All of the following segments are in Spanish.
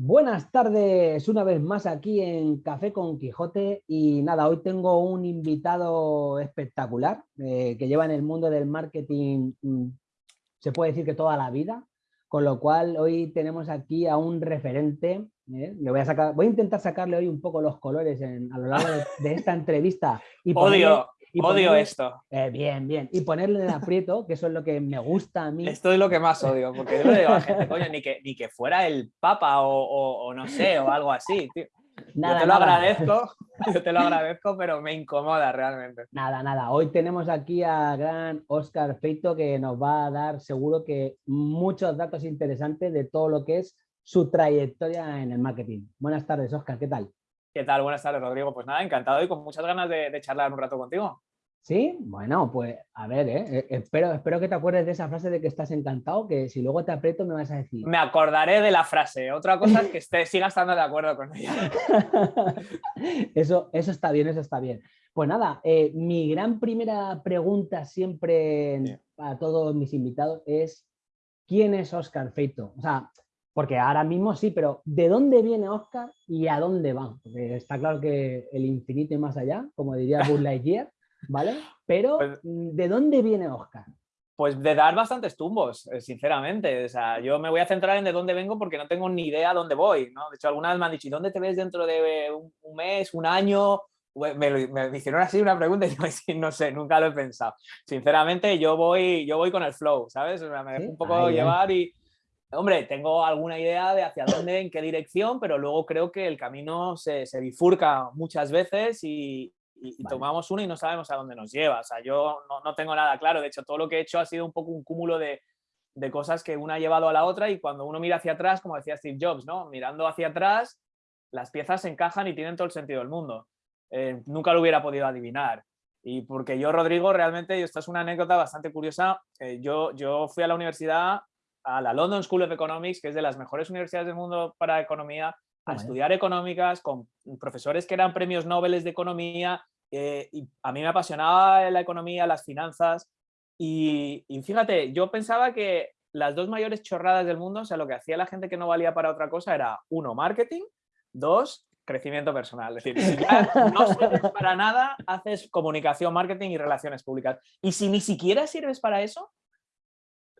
Buenas tardes, una vez más aquí en Café con Quijote y nada, hoy tengo un invitado espectacular eh, que lleva en el mundo del marketing, mm, se puede decir que toda la vida, con lo cual hoy tenemos aquí a un referente, ¿eh? Le voy, a sacar, voy a intentar sacarle hoy un poco los colores a lo largo de, esta entrevista. Y Odio, odio esto. Eh, bien, bien. Y ponerle en aprieto, que eso es lo que me gusta a mí. Esto es lo que más odio, porque yo no digo a gente, coño, ni que, ni que fuera el Papa o, no sé, o algo así, tío. Nada, yo te lo agradezco, yo te lo agradezco, pero me incomoda realmente. Nada, nada. Hoy tenemos aquí a gran Oscar Feito que nos va a dar seguro que muchos datos interesantes de todo lo que es su trayectoria en el marketing. Buenas tardes, Oscar, ¿qué tal? ¿Qué tal? Buenas tardes, Rodrigo. Pues nada, encantado y con muchas ganas de, charlar un rato contigo. Sí, bueno, pues a ver, ¿eh? eh espero, espero que te acuerdes de esa frase de que estás encantado, que si luego te aprieto me vas a decir. Me acordaré de la frase. Otra cosa es que esté, siga estando de acuerdo con ella. eso, eso está bien, eso está bien. Pues nada, eh, mi gran primera pregunta siempre a todos mis invitados es ¿quién es Oscar Feito? O sea, porque ahora mismo sí, pero ¿de dónde viene Oscar y a dónde va? Porque está claro que el infinito y más allá, como diría Buzz Lightyear, ¿vale? Pero pues ¿de dónde viene Oscar? Pues de dar bastantes tumbos, eh, sinceramente. O sea, yo me voy a centrar en de dónde vengo porque no tengo ni idea dónde voy, ¿no? De hecho, algunas vez me han dicho, ¿y dónde te ves dentro de un, mes, un año? Me, me, hicieron así una pregunta y digo, no sé, nunca lo he pensado. Sinceramente, yo voy, yo voy con el flow, ¿sabes? me dejo un poco llevar y, Hombre, tengo alguna idea de hacia dónde, en qué dirección, pero luego creo que el camino se, bifurca muchas veces y, tomamos uno y no sabemos a dónde nos lleva. O sea, yo no, tengo nada claro. De hecho, todo lo que he hecho ha sido un poco un cúmulo de, cosas que una ha llevado a la otra y cuando uno mira hacia atrás, como decía Steve Jobs, ¿no? mirando hacia atrás, las piezas se encajan y tienen todo el sentido del mundo. Eh, nunca lo hubiera podido adivinar. Y porque yo, Rodrigo, realmente, y esta es una anécdota bastante curiosa, eh, yo, yo fui a la universidad a la London School of Economics, que es de las mejores universidades del mundo para economía, a estudiar económicas con profesores que eran premios Nobel de economía. Eh, y a mí me apasionaba la economía, las finanzas. Y, fíjate, yo pensaba que las dos mayores chorradas del mundo, o sea, lo que hacía la gente que no valía para otra cosa era, uno, marketing, dos, crecimiento personal. Es decir, si ya no sirves para nada, haces comunicación, marketing y relaciones públicas. Y si ni siquiera sirves para eso,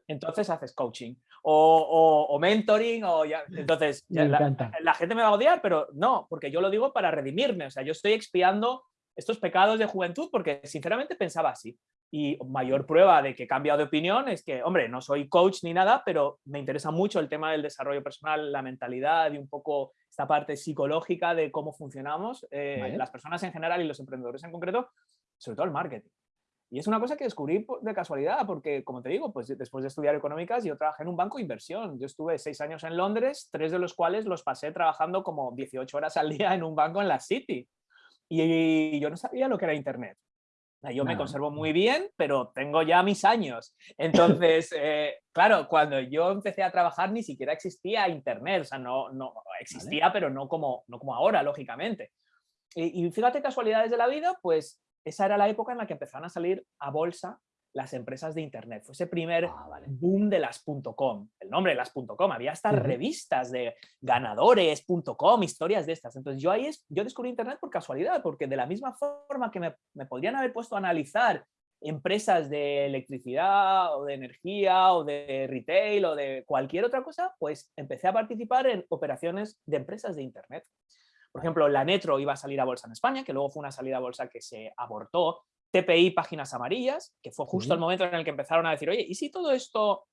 entonces haces coaching o, mentoring o ya, entonces la, gente me va a odiar, pero no, porque yo lo digo para redimirme, o sea, yo estoy expiando estos pecados de juventud porque sinceramente pensaba así. Y mayor prueba de que he cambiado de opinión es que, hombre, no soy coach ni nada, pero me interesa mucho el tema del desarrollo personal, la mentalidad y un poco esta parte psicológica de cómo funcionamos, eh, las personas en general y los emprendedores en concreto, sobre todo el marketing. Y es una cosa que descubrí de casualidad, porque como te digo, pues después de estudiar económicas yo trabajé en un banco de inversión. Yo estuve seis años en Londres, tres de los cuales los pasé trabajando como 18 horas al día en un banco en la City. Y yo no sabía lo que era Internet. Yo me conservo muy bien, pero tengo ya mis años. Entonces, eh, claro, cuando yo empecé a trabajar ni siquiera existía Internet. O sea, no, no existía, pero no como, no como ahora, lógicamente. Y, y fíjate casualidades de la vida, pues esa era la época en la que empezaron a salir a bolsa las empresas de Internet. Fue ese primer ah, boom de las .com, el nombre de las .com. Había hasta revistas de ganadores.com, historias de estas. Entonces yo ahí es, yo descubrí Internet por casualidad, porque de la misma forma que me, me podrían haber puesto a analizar empresas de electricidad o de energía o de retail o de cualquier otra cosa, pues empecé a participar en operaciones de empresas de Internet. Por ejemplo, la Netro iba a salir a bolsa en España, que luego fue una salida a bolsa que se abortó. TPI Páginas Amarillas, que fue justo el momento en el que empezaron a decir, oye, ¿y si todo esto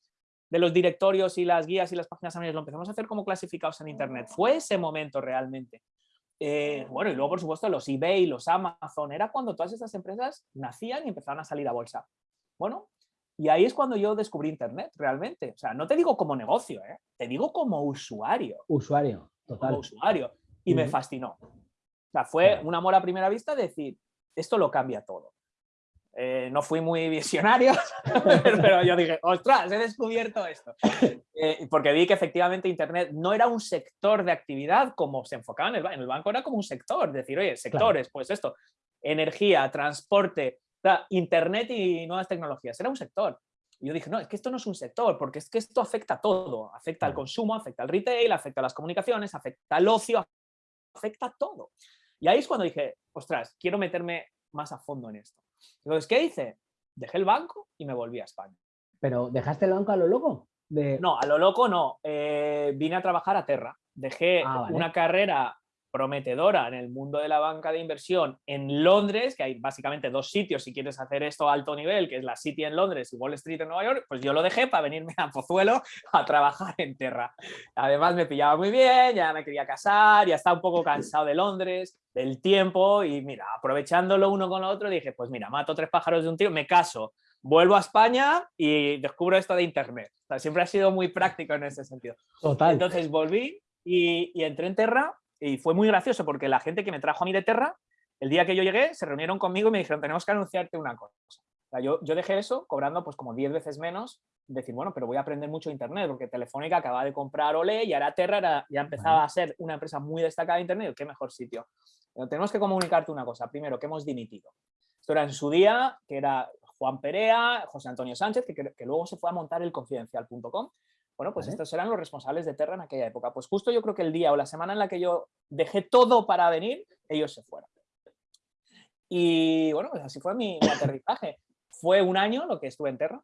de los directorios y las guías y las páginas amarillas lo empezamos a hacer como clasificados en Internet? Fue ese momento realmente. Eh, bueno, y luego, por supuesto, los eBay, los Amazon, era cuando todas estas empresas nacían y empezaron a salir a bolsa. Bueno, y ahí es cuando yo descubrí Internet, realmente. O sea, no te digo como negocio, ¿eh? te digo como usuario. Usuario, total. Como usuario y me fascinó. O sea, fue un amor a primera vista decir, esto lo cambia todo. Eh, no fui muy visionario, pero yo dije, ostras, he descubierto esto. Eh, porque vi que efectivamente Internet no era un sector de actividad como se enfocaba en el, en el banco, era como un sector, decir, oye, sectores, pues esto, energía, transporte, Internet y nuevas tecnologías, era un sector. Y yo dije, no, es que esto no es un sector, porque es que esto afecta a todo. Afecta al consumo, afecta al retail, afecta a las comunicaciones, afecta al ocio, afecta todo. Y ahí es cuando dije, ostras, quiero meterme más a fondo en esto. Entonces, ¿qué hice? Dejé el banco y me volví a España. ¿Pero dejaste el banco a lo loco? No, a lo loco no. Eh, vine a trabajar a Terra. Dejé ah, una carrera prometedora en el mundo de la banca de inversión en Londres, que hay básicamente dos sitios si quieres hacer esto a alto nivel, que es la City en Londres y Wall Street en Nueva York, pues yo lo dejé para venirme a Pozuelo a trabajar en Terra. Además me pillaba muy bien, ya me quería casar, ya estaba un poco cansado de Londres, del tiempo y mira, aprovechándolo uno con lo otro, dije, pues mira, mato tres pájaros de un tiro, me caso, vuelvo a España y descubro esto de Internet. siempre ha sido muy práctico en ese sentido. Total. Entonces volví y, y entré en Terra y fue muy gracioso porque la gente que me trajo a mí de Terra, el día que yo llegué, se reunieron conmigo y me dijeron, tenemos que anunciarte una cosa. yo, yo dejé eso cobrando pues como 10 veces menos, decir, bueno, pero voy a aprender mucho Internet, porque Telefónica acaba de comprar Ole y ahora Terra ya empezaba a ser una empresa muy destacada de Internet, qué mejor sitio. Pero tenemos que comunicarte una cosa, primero, que hemos dimitido. Esto era en su día, que era Juan Perea, José Antonio Sánchez, que, que luego se fue a montar el confidencial.com, bueno, pues estos eran los responsables de Terra en aquella época. Pues justo yo creo que el día o la semana en la que yo dejé todo para venir, ellos se fueron. Y bueno, pues así fue mi, aterrizaje. Fue un año lo que estuve en Terra,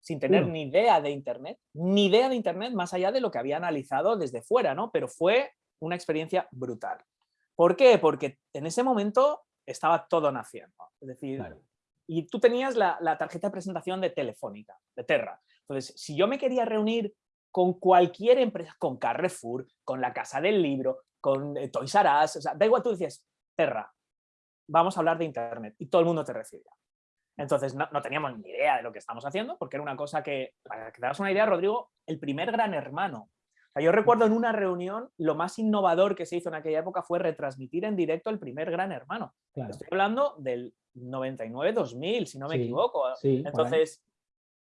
sin tener ni idea de Internet, ni idea de Internet más allá de lo que había analizado desde fuera, ¿no? Pero fue una experiencia brutal. ¿Por qué? Porque en ese momento estaba todo naciendo. Es decir, y tú tenías la, la, tarjeta de presentación de Telefónica, de Terra. Entonces, si yo me quería reunir con cualquier empresa, con Carrefour, con la Casa del Libro, con eh, Toys R Us, o sea, da igual, tú decías, Terra, vamos a hablar de Internet y todo el mundo te recibía. Entonces no, teníamos ni idea de lo que estamos haciendo porque era una cosa que, para que te das una idea, Rodrigo, el primer gran hermano. O sea, yo recuerdo en una reunión, lo más innovador que se hizo en aquella época fue retransmitir en directo el primer gran hermano. Estoy hablando del 99-2000, si no me equivoco. Entonces,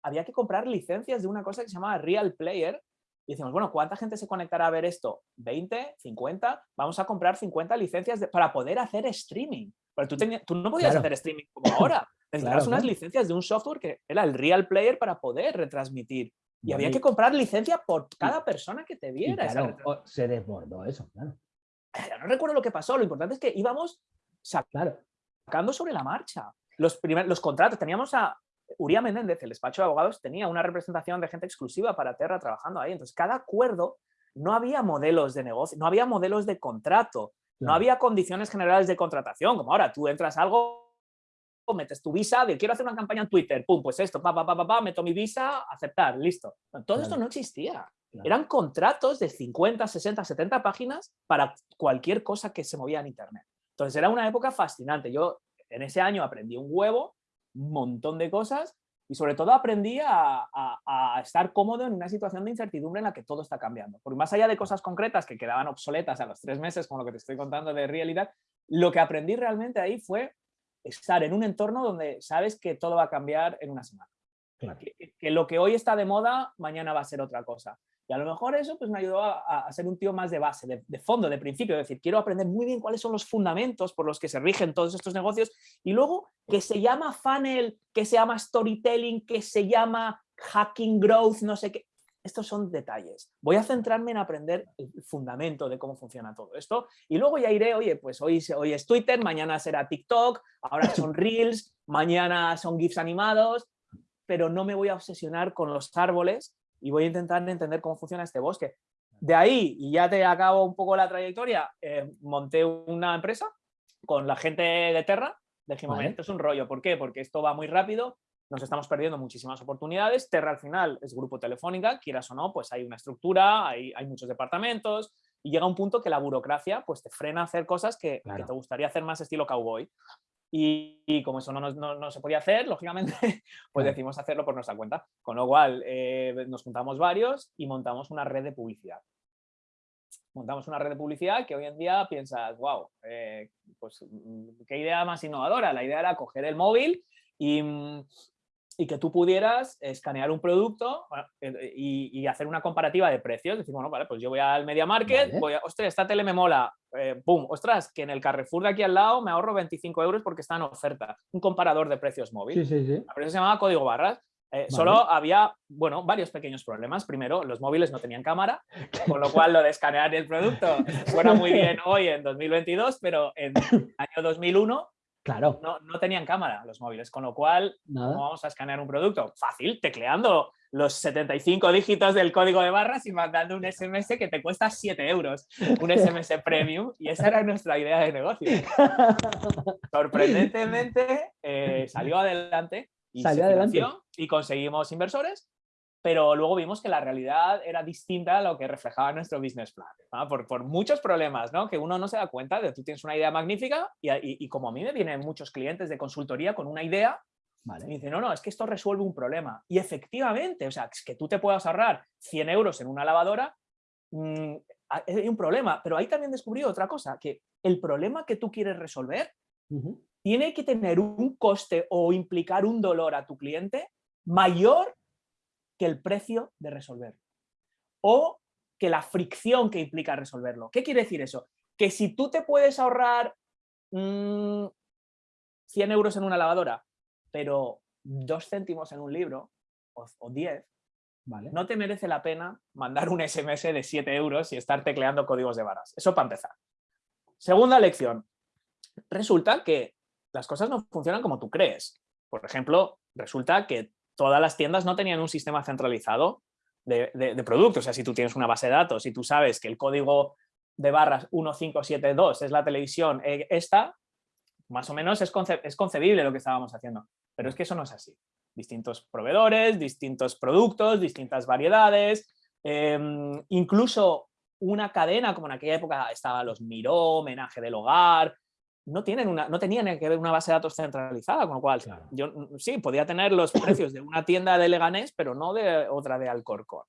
había que comprar licencias de una cosa que se llamaba Real Player. Y decimos, bueno, ¿cuánta gente se conectará a ver esto? ¿20? ¿50? Vamos a comprar 50 licencias para poder hacer streaming. Pero tú, tú no podías hacer streaming como ahora. Necesitabas unas licencias de un software que era el Real Player para poder retransmitir. Y había que comprar licencia por cada persona que te viera. se desbordó eso, claro. No recuerdo lo que pasó, lo importante es que íbamos sacando sobre la marcha. Los, los contratos, teníamos a, Uría Menéndez, el despacho de abogados, tenía una representación de gente exclusiva para Terra trabajando ahí. Entonces, cada acuerdo no había modelos de negocio, no había modelos de contrato, no había condiciones generales de contratación, como ahora tú entras a algo, metes tu visa, de quiero hacer una campaña en Twitter, pum, pues esto, pa, pa, pa, pa, meto mi visa, aceptar, listo. Todo esto no existía. Eran contratos de 50, 60, 70 páginas para cualquier cosa que se movía en Internet. Entonces era una época fascinante. Yo en ese año aprendí un huevo un montón de cosas y sobre todo aprendí a, estar cómodo en una situación de incertidumbre en la que todo está cambiando. Porque más allá de cosas concretas que quedaban obsoletas a los tres meses, como lo que te estoy contando de realidad, lo que aprendí realmente ahí fue estar en un entorno donde sabes que todo va a cambiar en una semana. Que, lo que hoy está de moda, mañana va a ser otra cosa. Y a lo mejor eso pues, me ayudó a, ser un tío más de base, de, fondo, de principio, es decir, quiero aprender muy bien cuáles son los fundamentos por los que se rigen todos estos negocios y luego que se llama funnel, que se llama storytelling, que se llama hacking growth, no sé qué. Estos son detalles. Voy a centrarme en aprender el fundamento de cómo funciona todo esto y luego ya iré, oye, pues hoy, hoy es Twitter, mañana será TikTok, ahora son Reels, mañana son GIFs animados, pero no me voy a obsesionar con los árboles y voy a intentar entender cómo funciona este bosque. De ahí, y ya te acabo un poco la trayectoria, eh, monté una empresa con la gente de Terra, dijimos, esto es un rollo, ¿por qué? Porque esto va muy rápido, nos estamos perdiendo muchísimas oportunidades, Terra al final es grupo telefónica, quieras o no, pues hay una estructura, hay, hay muchos departamentos, y llega un punto que la burocracia pues te frena a hacer cosas que, que te gustaría hacer más estilo cowboy. Y, como eso no, se podía hacer, lógicamente, pues decimos hacerlo por nuestra cuenta. Con lo cual, eh, nos juntamos varios y montamos una red de publicidad. Montamos una red de publicidad que hoy en día piensas, wow, eh, pues mm, qué idea más innovadora. La idea era coger el móvil y, mm, y que tú pudieras escanear un producto eh, y, hacer una comparativa de precios. Decir, bueno, vale, pues yo voy al Media Market, voy a, ostras, esta tele me mola, eh, pum, ostras, que en el Carrefour de aquí al lado me ahorro 25 euros porque está en oferta. Un comparador de precios móvil. Sí, sí, sí. La empresa se llamaba Código Barras. Eh, solo había, bueno, varios pequeños problemas. Primero, los móviles no tenían cámara, con lo cual lo de escanear el producto suena muy bien hoy en 2022, pero en el año 2001 Claro. No, no, tenían cámara los móviles, con lo cual, ¿cómo vamos a escanear un producto? Fácil, tecleando los 75 dígitos del código de barras y mandando un SMS que te cuesta 7 euros, un SMS premium, y esa era nuestra idea de negocio. Sorprendentemente, eh, salió adelante y salió adelante. y conseguimos inversores pero luego vimos que la realidad era distinta a lo que reflejaba nuestro business plan, por, por, muchos problemas ¿no? que uno no se da cuenta de tú tienes una idea magnífica y, y, como a mí me vienen muchos clientes de consultoría con una idea y me dicen, no, no, es que esto resuelve un problema. Y efectivamente, o sea, es que tú te puedas ahorrar 100 euros en una lavadora, mmm, hay un problema, pero ahí también descubrí otra cosa, que el problema que tú quieres resolver tiene que tener un coste o implicar un dolor a tu cliente mayor que el precio de resolverlo. O que la fricción que implica resolverlo. ¿Qué quiere decir eso? Que si tú te puedes ahorrar 100 mm, euros en una lavadora, pero 2 céntimos en un libro, o, 10, ¿vale? no te merece la pena mandar un SMS de 7 euros y estar tecleando códigos de barras. Eso para empezar. Segunda lección. Resulta que las cosas no funcionan como tú crees. Por ejemplo, resulta que todas las tiendas no tenían un sistema centralizado de, productos. O sea, si tú tienes una base de datos y tú sabes que el código de barras 1572 es la televisión eh, esta, más o menos es, concebible lo que estábamos haciendo. Pero es que eso no es así. Distintos proveedores, distintos productos, distintas variedades, em, incluso una cadena como en aquella época estaba los Miró, Homenaje del Hogar, no, tienen una, no tenían que ver una base de datos centralizada, con lo cual yo mm, sí, podía tener los precios de una tienda de Leganés, pero no de otra de Alcorcón.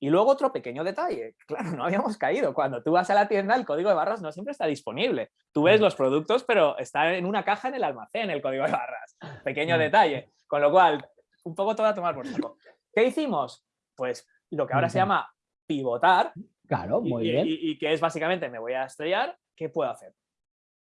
Y luego otro pequeño detalle, claro, no habíamos caído. Cuando tú vas a la tienda, el código de barras no siempre está disponible. Tú ves los productos, pero está en una caja en el almacén el código de barras. Pequeño detalle. Con lo cual, un poco todo a tomar por saco. ¿Qué hicimos? Pues lo que ahora se llama pivotar. Claro, muy y, bien. Y, y, que es básicamente, me voy a estrellar, ¿qué puedo hacer?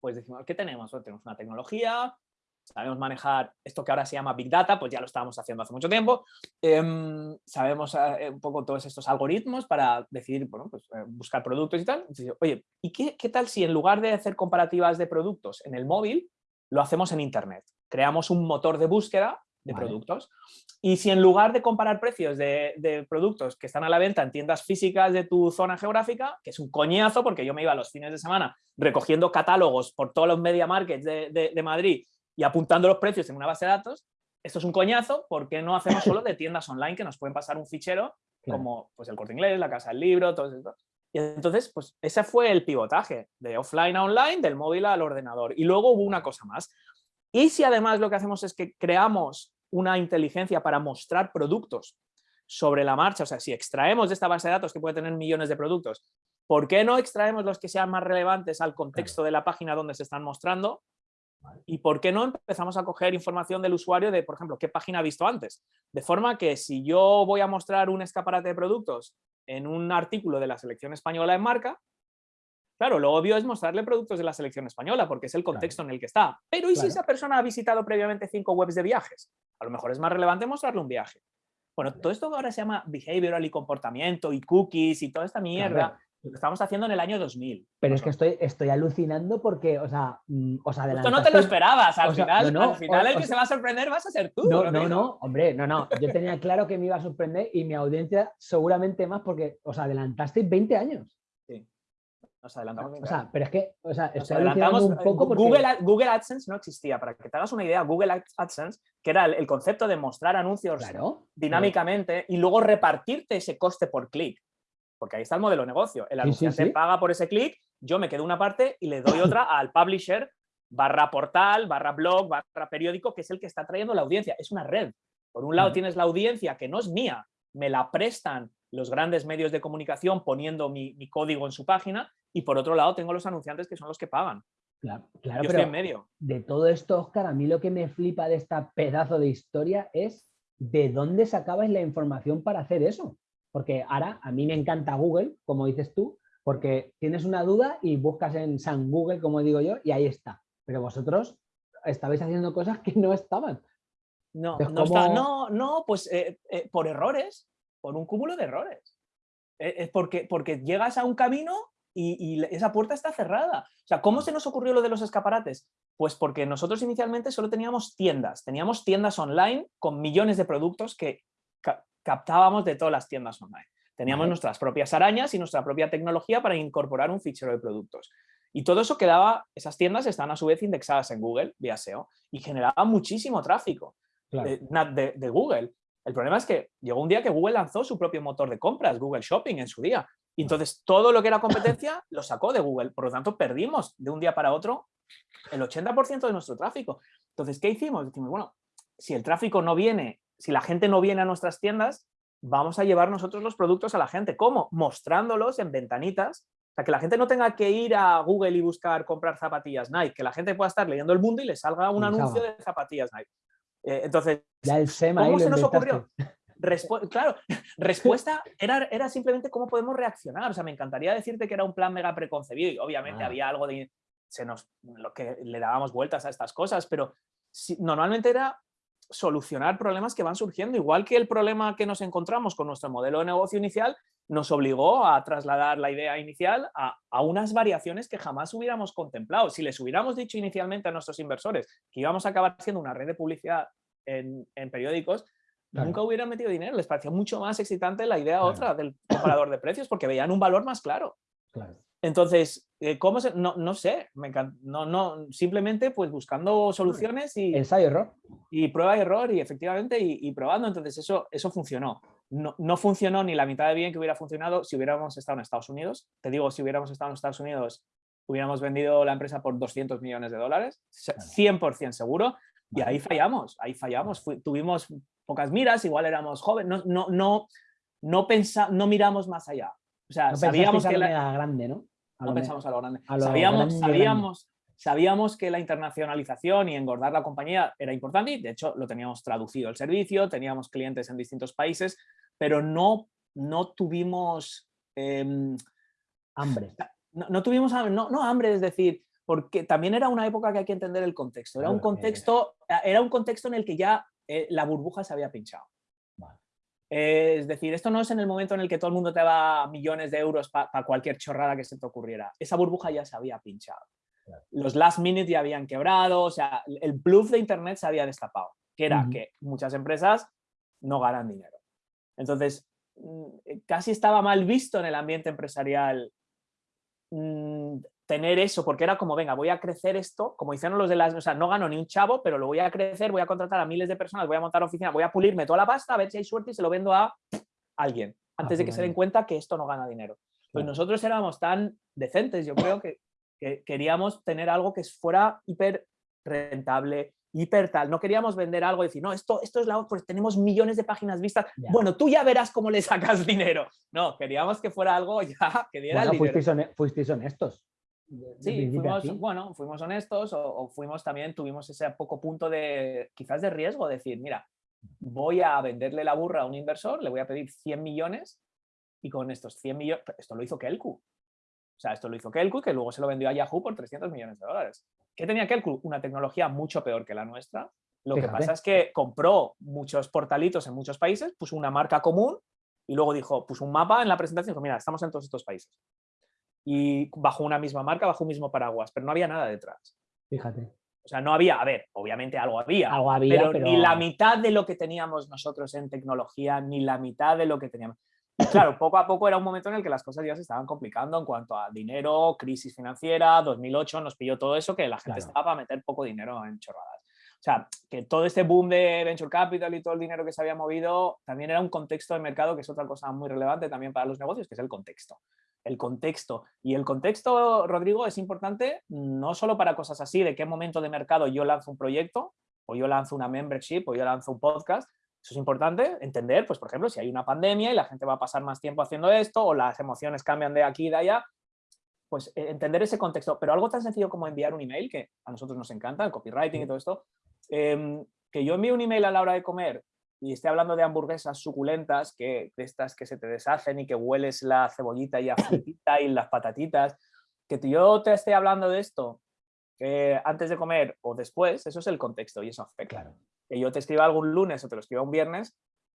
Pues decimos, ¿qué tenemos? tenemos una tecnología, sabemos manejar esto que ahora se llama Big Data, pues ya lo estábamos haciendo hace mucho tiempo, em, sabemos eh, un poco todos estos algoritmos para decidir, bueno, pues, eh, buscar productos y tal. Entonces, oye, ¿y qué, qué tal si en lugar de hacer comparativas de productos en el móvil, lo hacemos en Internet? Creamos un motor de búsqueda de productos. Y si en lugar de comparar precios de, productos que están a la venta en tiendas físicas de tu zona geográfica, que es un coñazo porque yo me iba los fines de semana recogiendo catálogos por todos los media markets de, Madrid y apuntando los precios en una base de datos, esto es un coñazo, porque no hacemos solo de tiendas online que nos pueden pasar un fichero como pues, el Corte Inglés, la Casa del Libro, todo esto? Y entonces, pues ese fue el pivotaje, de offline a online, del móvil al ordenador. Y luego hubo una cosa más. Y si además lo que hacemos es que creamos una inteligencia para mostrar productos sobre la marcha, o sea, si extraemos de esta base de datos que puede tener millones de productos, ¿por qué no extraemos los que sean más relevantes al contexto de la página donde se están mostrando? ¿Y por qué no empezamos a coger información del usuario de, por ejemplo, qué página ha visto antes? De forma que si yo voy a mostrar un escaparate de productos en un artículo de la selección española en marca, Claro, lo obvio es mostrarle productos de la selección española porque es el contexto en el que está. Pero ¿y si esa persona ha visitado previamente cinco webs de viajes? A lo mejor es más relevante mostrarle un viaje. Bueno, todo esto ahora se llama behavioral y comportamiento y cookies y toda esta mierda. Lo que estamos haciendo en el año 2000. Pero es que estoy, estoy alucinando porque, o sea, mm, os adelantaste... Esto no te lo esperabas, al final, al final el que se va a sorprender vas a ser tú. No, no, no, hombre, no, no. Yo tenía claro que me iba a sorprender y mi audiencia seguramente más porque os adelantasteis 20 años. Nos adelantamos. O sea, pero es que, o sea, adelantamos un poco porque... Google, Google, AdSense no existía. Para que te hagas una idea, Google AdSense, que era el, concepto de mostrar anuncios dinámicamente y luego repartirte ese coste por clic. Porque ahí está el modelo de negocio. El anunciante paga por ese clic, yo me quedo una parte y le doy otra al publisher barra portal, barra blog, barra periódico, que es el que está trayendo la audiencia. Es una red. Por un lado tienes la audiencia que no es mía, me la prestan los grandes medios de comunicación poniendo mi, código en su página y por otro lado tengo los anunciantes que son los que pagan. Claro, claro Yo estoy en medio. De todo esto, Oscar, a mí lo que me flipa de esta pedazo de historia es de dónde sacabas la información para hacer eso. Porque ahora a mí me encanta Google, como dices tú, porque tienes una duda y buscas en San Google, como digo yo, y ahí está. Pero vosotros estabais haciendo cosas que no estaban. No, no, no, pues eh, eh, por errores, por un cúmulo de errores. Eh, es porque, porque llegas a un camino y, esa puerta está cerrada. O sea, ¿cómo se nos ocurrió lo de los escaparates? Pues porque nosotros inicialmente solo teníamos tiendas, teníamos tiendas online con millones de productos que captábamos de todas las tiendas online. Teníamos nuestras propias arañas y nuestra propia tecnología para incorporar un fichero de productos. Y todo eso quedaba, esas tiendas están a su vez indexadas en Google vía SEO y generaba muchísimo tráfico de, Google. El problema es que llegó un día que Google lanzó su propio motor de compras, Google Shopping, en su día. Y entonces todo lo que era competencia lo sacó de Google. Por lo tanto, perdimos de un día para otro el 80% de nuestro tráfico. Entonces, ¿qué hicimos? Decimos, bueno, si el tráfico no viene, si la gente no viene a nuestras tiendas, vamos a llevar nosotros los productos a la gente. ¿Cómo? Mostrándolos en ventanitas. O sea, que la gente no tenga que ir a Google y buscar comprar zapatillas Nike, que la gente pueda estar leyendo el mundo y le salga un anuncio de zapatillas Nike. Eh, entonces, ¿cómo se nos ocurrió? claro, respuesta era, era simplemente cómo podemos reaccionar. O sea, me encantaría decirte que era un plan mega preconcebido y obviamente ah. había algo de se nos, lo que le dábamos vueltas a estas cosas, pero normalmente era solucionar problemas que van surgiendo, igual que el problema que nos encontramos con nuestro modelo de negocio inicial nos obligó a trasladar la idea inicial a, a, unas variaciones que jamás hubiéramos contemplado. Si les hubiéramos dicho inicialmente a nuestros inversores que íbamos a acabar haciendo una red de publicidad en, en periódicos, nunca hubieran metido dinero. Les parecía mucho más excitante la idea otra del comparador de precios porque veían un valor más claro. Entonces, eh, ¿cómo se, no, no sé, me no, no, simplemente pues buscando soluciones y... Ensayo-error. Y prueba y error y efectivamente y, probando, entonces eso, eso funcionó. No, no, funcionó ni la mitad de bien que hubiera funcionado si hubiéramos estado en Estados Unidos. Te digo, si hubiéramos estado en Estados Unidos, hubiéramos vendido la empresa por 200 millones de dólares, 100% seguro, y ahí fallamos, ahí fallamos. tuvimos pocas miras, igual éramos jóvenes, no, no, no, no, no miramos más allá. O sea, sabíamos que la... grande, ¿no? no pensamos a lo grande. sabíamos, sabíamos, sabíamos que la internacionalización y engordar la compañía era importante y de hecho lo teníamos traducido el servicio, teníamos clientes en distintos países, pero no, no tuvimos... Em, hambre. No, tuvimos no, no hambre, es decir, porque también era una época que hay que entender el contexto. Era un contexto, era un contexto en el que ya eh, la burbuja se había pinchado. es decir, esto no es en el momento en el que todo el mundo te va millones de euros para cualquier chorrada que se te ocurriera. Esa burbuja ya se había pinchado. Los last minutes ya habían quebrado, o sea, el bluff de Internet se había destapado, que era que muchas empresas no ganan dinero. Entonces, mm, casi estaba mal visto en el ambiente empresarial mm, tener eso, porque era como, venga, voy a crecer esto, como hicieron los de las, o sea, no gano ni un chavo, pero lo voy a crecer, voy a contratar a miles de personas, voy a montar oficina, voy a pulirme toda la pasta, a ver si hay suerte y se lo vendo a alguien, antes de que se den cuenta que esto no gana dinero. Pues nosotros éramos tan decentes, yo creo que, queríamos tener algo que fuera hiper rentable, hiper tal. No queríamos vender algo y decir, no, esto, esto es la pues tenemos millones de páginas vistas. Bueno, tú ya verás cómo le sacas dinero. No, queríamos que fuera algo ya que diera bueno, dinero. Fuisteis, honestos. Sí, fuimos, bueno, fuimos honestos o, fuimos también, tuvimos ese poco punto de quizás de riesgo, decir, mira, voy a venderle la burra a un inversor, le voy a pedir 100 millones y con estos 100 millones, esto lo hizo Kelku. O sea, esto lo hizo Kelku que luego se lo vendió a Yahoo por 300 millones de dólares. ¿Qué tenía Kelku? Una tecnología mucho peor que la nuestra. Lo que pasa es que compró muchos portalitos en muchos países, puso una marca común y luego dijo, puso un mapa en la presentación y dijo, mira, estamos en todos estos países y bajo una misma marca, bajo un mismo paraguas, pero no había nada detrás. Fíjate. O sea, no había, a ver, obviamente algo había, algo había pero, ni la mitad de lo que teníamos nosotros en tecnología, ni la mitad de lo que teníamos. claro, poco a poco era un momento en el que las cosas ya se estaban complicando en cuanto a dinero, crisis financiera, 2008 nos pilló todo eso, que la gente estaba para meter poco dinero en chorradas. O sea, que todo este boom de venture capital y todo el dinero que se había movido también era un contexto de mercado que es otra cosa muy relevante también para los negocios, que es el contexto el contexto. Y el contexto, Rodrigo, es importante no solo para cosas así, de qué momento de mercado yo lanzo un proyecto, o yo lanzo una membership, o yo lanzo un podcast. Eso es importante entender, pues por ejemplo, si hay una pandemia y la gente va a pasar más tiempo haciendo esto, o las emociones cambian de aquí y de allá, pues eh, entender ese contexto. Pero algo tan sencillo como enviar un email, que a nosotros nos encanta, el copywriting y todo esto, em, que yo envíe un email a la hora de comer y esté hablando de hamburguesas suculentas, que, de estas que se te deshacen y que hueles la cebollita y la y las patatitas, que yo te esté hablando de esto eh, antes de comer o después, eso es el contexto y eso afecta. que yo te escriba algún lunes o te lo escriba un viernes,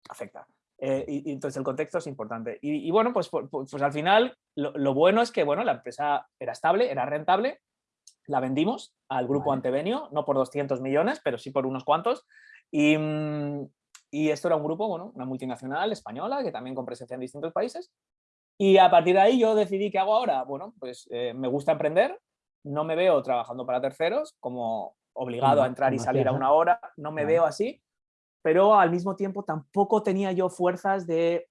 afecta. Eh, y, entonces el contexto es importante. Y, bueno, pues, pues, pues, al final lo, bueno es que bueno, la empresa era estable, era rentable, la vendimos al grupo Antevenio, no por 200 millones, pero sí por unos cuantos. Y, mm, y esto era un grupo, bueno, una multinacional española que también con presencia en distintos países. Y a partir de ahí yo decidí qué hago ahora. Bueno, pues eh, me gusta emprender, no me veo trabajando para terceros como obligado a entrar y salir a una hora, no me veo así, pero al mismo tiempo tampoco tenía yo fuerzas de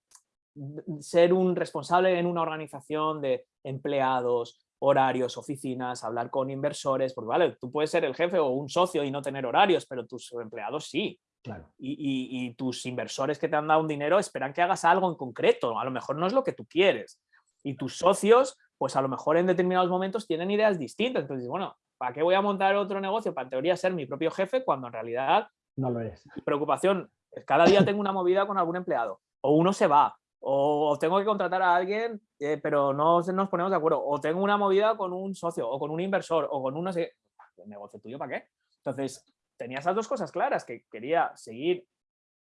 ser un responsable en una organización de empleados, horarios, oficinas, hablar con inversores, porque vale, tú puedes ser el jefe o un socio y no tener horarios, pero tus empleados sí. Claro. Y, y, tus inversores que te han dado un dinero esperan que hagas algo en concreto, a lo mejor no es lo que tú quieres. Y tus socios, pues a lo mejor en determinados momentos tienen ideas distintas. Entonces, bueno, ¿para qué voy a montar otro negocio? Para en teoría ser mi propio jefe cuando en realidad no lo eres. Preocupación, cada día tengo una movida con algún empleado, o uno se va, o tengo que contratar a alguien, eh, pero no nos ponemos de acuerdo, o tengo una movida con un socio, o con un inversor, o con uno... ¿El negocio tuyo para qué? Entonces, tenía esas dos cosas claras, que quería seguir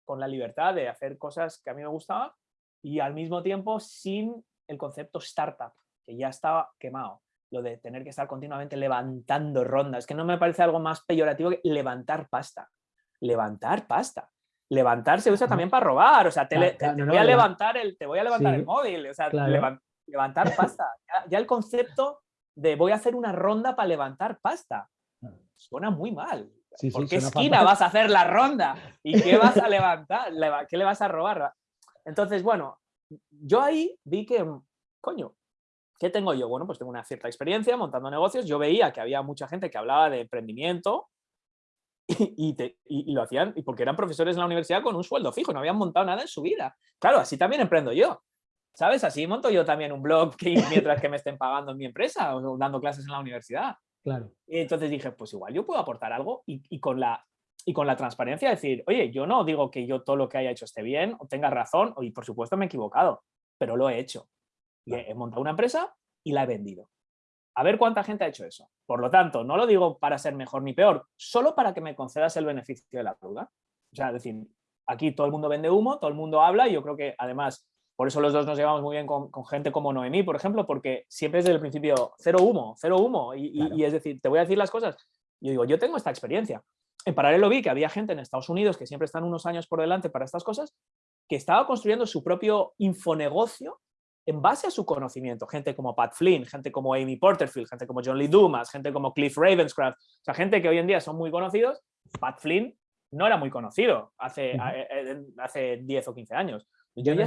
con la libertad de hacer cosas que a mí me gustaban y al mismo tiempo sin el concepto startup, que ya estaba quemado. Lo de tener que estar continuamente levantando rondas, que no me parece algo más peyorativo que levantar pasta levantar pasta. Levantar se usa también para robar, o sea, te, voy a levantar el, te voy a levantar el móvil, o sea, levantar pasta. Ya, el concepto de voy a hacer una ronda para levantar pasta, suena muy mal. ¿Por qué esquina vas a hacer la ronda? ¿Y qué vas a levantar? ¿Qué le vas a robar? Entonces, bueno, yo ahí vi que, coño, ¿qué tengo yo? Bueno, pues tengo una cierta experiencia montando negocios. Yo veía que había mucha gente que hablaba de emprendimiento, y, lo hacían y porque eran profesores en la universidad con un sueldo fijo, no habían montado nada en su vida. Claro, así también emprendo yo. ¿Sabes? Así monto yo también un blog que, mientras que me estén pagando en mi empresa o dando clases en la universidad. Claro. Y entonces dije, pues igual yo puedo aportar algo y, con la, y con la transparencia decir, oye, yo no digo que yo todo lo que haya hecho esté bien o tenga razón y por supuesto me he equivocado, pero lo he hecho. Y he montado una empresa y la he vendido. A ver cuánta gente ha hecho eso. Por lo tanto, no lo digo para ser mejor ni peor, solo para que me concedas el beneficio de la duda. O sea, decir, aquí todo el mundo vende humo, todo el mundo habla y yo creo que además, por eso los dos nos llevamos muy bien con, gente como Noemí, por ejemplo, porque siempre es desde el principio cero humo, cero humo. Y, es decir, te voy a decir las cosas. Yo digo, yo tengo esta experiencia. En paralelo vi que había gente en Estados Unidos que siempre están unos años por delante para estas cosas, que estaba construyendo su propio infonegocio en base a su conocimiento, gente como Pat Flynn, gente como Amy Porterfield, gente como John Lee Dumas, gente como Cliff Ravenscraft, o sea, gente que hoy en día son muy conocidos, Pat Flynn no era muy conocido hace, eh, hace 10 o 15 años. Yo, no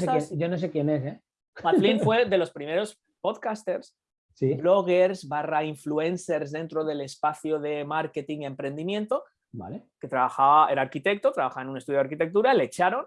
sé quién, es, ¿eh? Pat Flynn fue de los primeros podcasters, bloggers barra influencers dentro del espacio de marketing y emprendimiento, vale. que trabajaba, era arquitecto, trabajaba en un estudio de arquitectura, le echaron,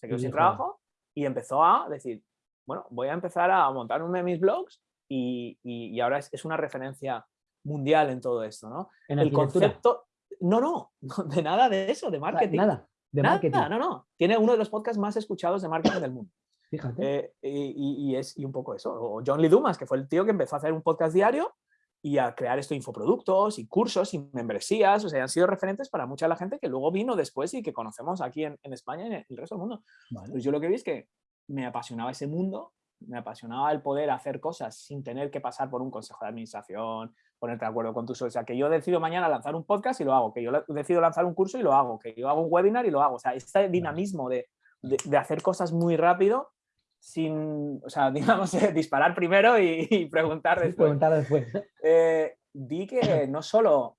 se quedó sin trabajo y empezó a decir, bueno, voy a empezar a montar uno de mis blogs y, ahora es, una referencia mundial en todo esto, ¿no? ¿En el concepto, no, no, de nada de eso, de marketing. Nada, de marketing. no, no. Tiene uno de los podcasts más escuchados de marketing del mundo. Fíjate. Eh, y, es y un poco eso. O John Lee Dumas, que fue el tío que empezó a hacer un podcast diario y a crear esto infoproductos y cursos y membresías, o sea, han sido referentes para mucha de la gente que luego vino después y que conocemos aquí en, España y en el resto del mundo. Pues yo lo que vi es que me apasionaba ese mundo, me apasionaba el poder hacer cosas sin tener que pasar por un consejo de administración, ponerte de acuerdo con tus O sea, que yo decido mañana lanzar un podcast y lo hago, que yo decido lanzar un curso y lo hago, que yo hago un webinar y lo hago. O sea, este dinamismo de, de, hacer cosas muy rápido sin, o sea, digamos, disparar primero y, preguntar después. Preguntar después. Eh, vi que no solo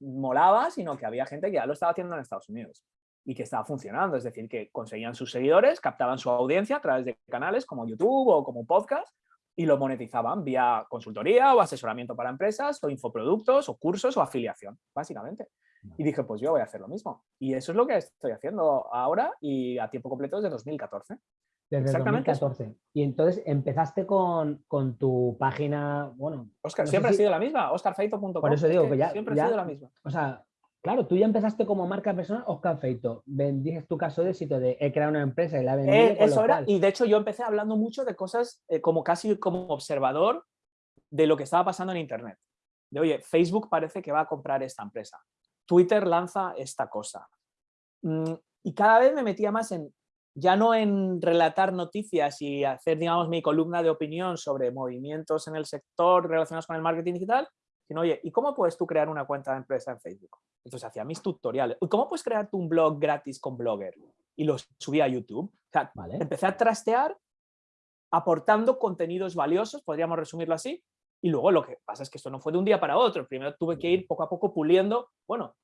molaba, sino que había gente que ya lo estaba haciendo en Estados Unidos y que estaba funcionando, es decir, que conseguían sus seguidores, captaban su audiencia a través de canales como YouTube o como podcast y lo monetizaban vía consultoría o asesoramiento para empresas o infoproductos o cursos o afiliación, básicamente. Y dije, pues yo voy a hacer lo mismo. Y eso es lo que estoy haciendo ahora y a tiempo completo desde 2014. Desde Exactamente 2014. Y entonces empezaste con, con, tu página, bueno... Oscar, siempre ha sido la misma, oscarfeito.com. Por eso digo que, ya... Siempre ha sido la misma. O sea, Claro, tú ya empezaste como marca personal, Oscar Feito. Dices tu caso de éxito de he creado una empresa y la vendido. Eh, eso era, y de hecho yo empecé hablando mucho de cosas eh, como casi como observador de lo que estaba pasando en Internet. De oye, Facebook parece que va a comprar esta empresa. Twitter lanza esta cosa. mm, y cada vez me metía más en, ya no en relatar noticias y hacer, digamos, mi columna de opinión sobre movimientos en el sector relacionados con el marketing digital, sino, oye, ¿y cómo puedes tú crear una cuenta de empresa en Facebook? Entonces hacía mis tutoriales. ¿Cómo puedes crear un blog gratis con Blogger? Y los subí a YouTube. O sea, empecé a trastear aportando contenidos valiosos, podríamos resumirlo así, y luego lo que pasa es que esto no fue de un día para otro. Primero tuve que ir poco a poco puliendo, bueno,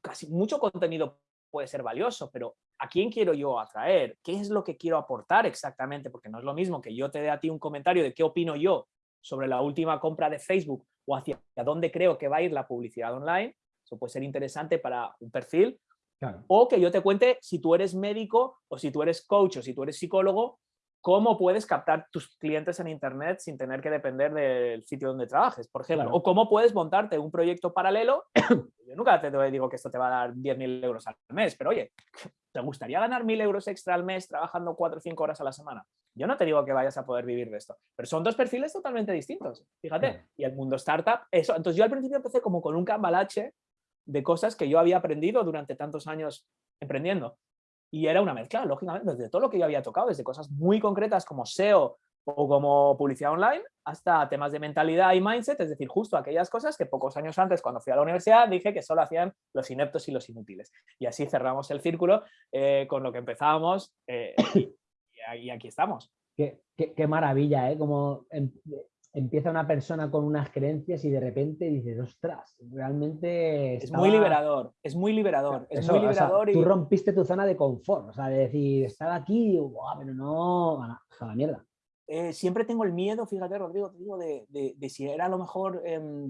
casi mucho contenido puede ser valioso, pero ¿a quién quiero yo atraer? ¿Qué es lo que quiero aportar exactamente? Porque no es lo mismo que yo te dé a ti un comentario de qué opino yo sobre la última compra de Facebook o hacia dónde creo que va a ir la publicidad online. Eso puede ser interesante para un perfil. O que yo te cuente si tú eres médico o si tú eres coach o si tú eres psicólogo, cómo puedes captar tus clientes en Internet sin tener que depender del sitio donde trabajes, por ejemplo. O cómo puedes montarte un proyecto paralelo. Yo nunca te digo que esto te va a dar 10.000 euros al mes, pero oye, ¿te gustaría ganar 1.000 euros extra al mes trabajando 4 o 5 horas a la semana? Yo no te digo que vayas a poder vivir de esto, pero son dos perfiles totalmente distintos, fíjate. Y el mundo startup, eso. Entonces yo al principio empecé como con un cambalache de cosas que yo había aprendido durante tantos años emprendiendo. Y era una mezcla, lógicamente, desde todo lo que yo había tocado, desde cosas muy concretas como SEO o como publicidad online, hasta temas de mentalidad y mindset, es decir, justo aquellas cosas que pocos años antes, cuando fui a la universidad, dije que solo hacían los ineptos y los inútiles. Y así cerramos el círculo eh, con lo que empezábamos eh, y, aquí estamos. Qué, qué, maravilla, ¿eh? Como empieza una persona con unas creencias y de repente dices, ostras, realmente... Es muy liberador, es muy liberador, es muy liberador. Tú rompiste tu zona de confort, o sea, de decir, estaba aquí, pero no, a la, mierda. Eh, siempre tengo el miedo, fíjate Rodrigo, te digo, de, de, si era a lo mejor em,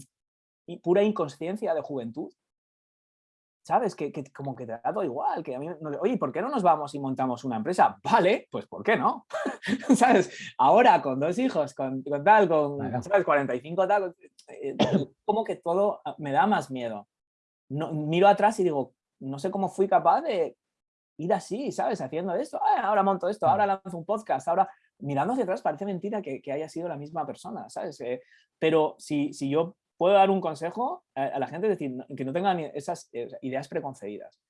pura inconsciencia de juventud, ¿sabes? Que, como que te da todo igual, que a mí, oye, ¿por qué no nos vamos y montamos una empresa? Vale, pues ¿por qué no? ¿Sabes? Ahora con dos hijos, con, tal, con ¿sabes? 45 tal, eh, como que todo ah, me da más miedo. No, miro atrás y digo, no sé cómo fui capaz de ir así, ¿sabes? Haciendo esto, ah, ahora monto esto, ahora lanzo un podcast, ahora mirando hacia atrás parece mentira que, haya sido la misma persona, ¿sabes? Eh, pero si, si yo puedo dar un consejo a, la gente, es decir, que no tengan esas eh, ideas preconcebidas.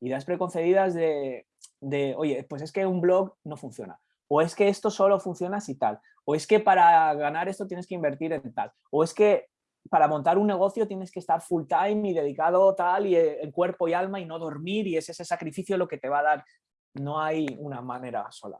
Ideas preconcebidas de, de, oye, pues es que un blog no funciona, o es que esto solo funciona si tal, o es que para ganar esto tienes que invertir en tal, o es que para montar un negocio tienes que estar full time y dedicado tal y eh, en cuerpo y alma y no dormir y es ese sacrificio lo que te va a dar. No hay una manera sola,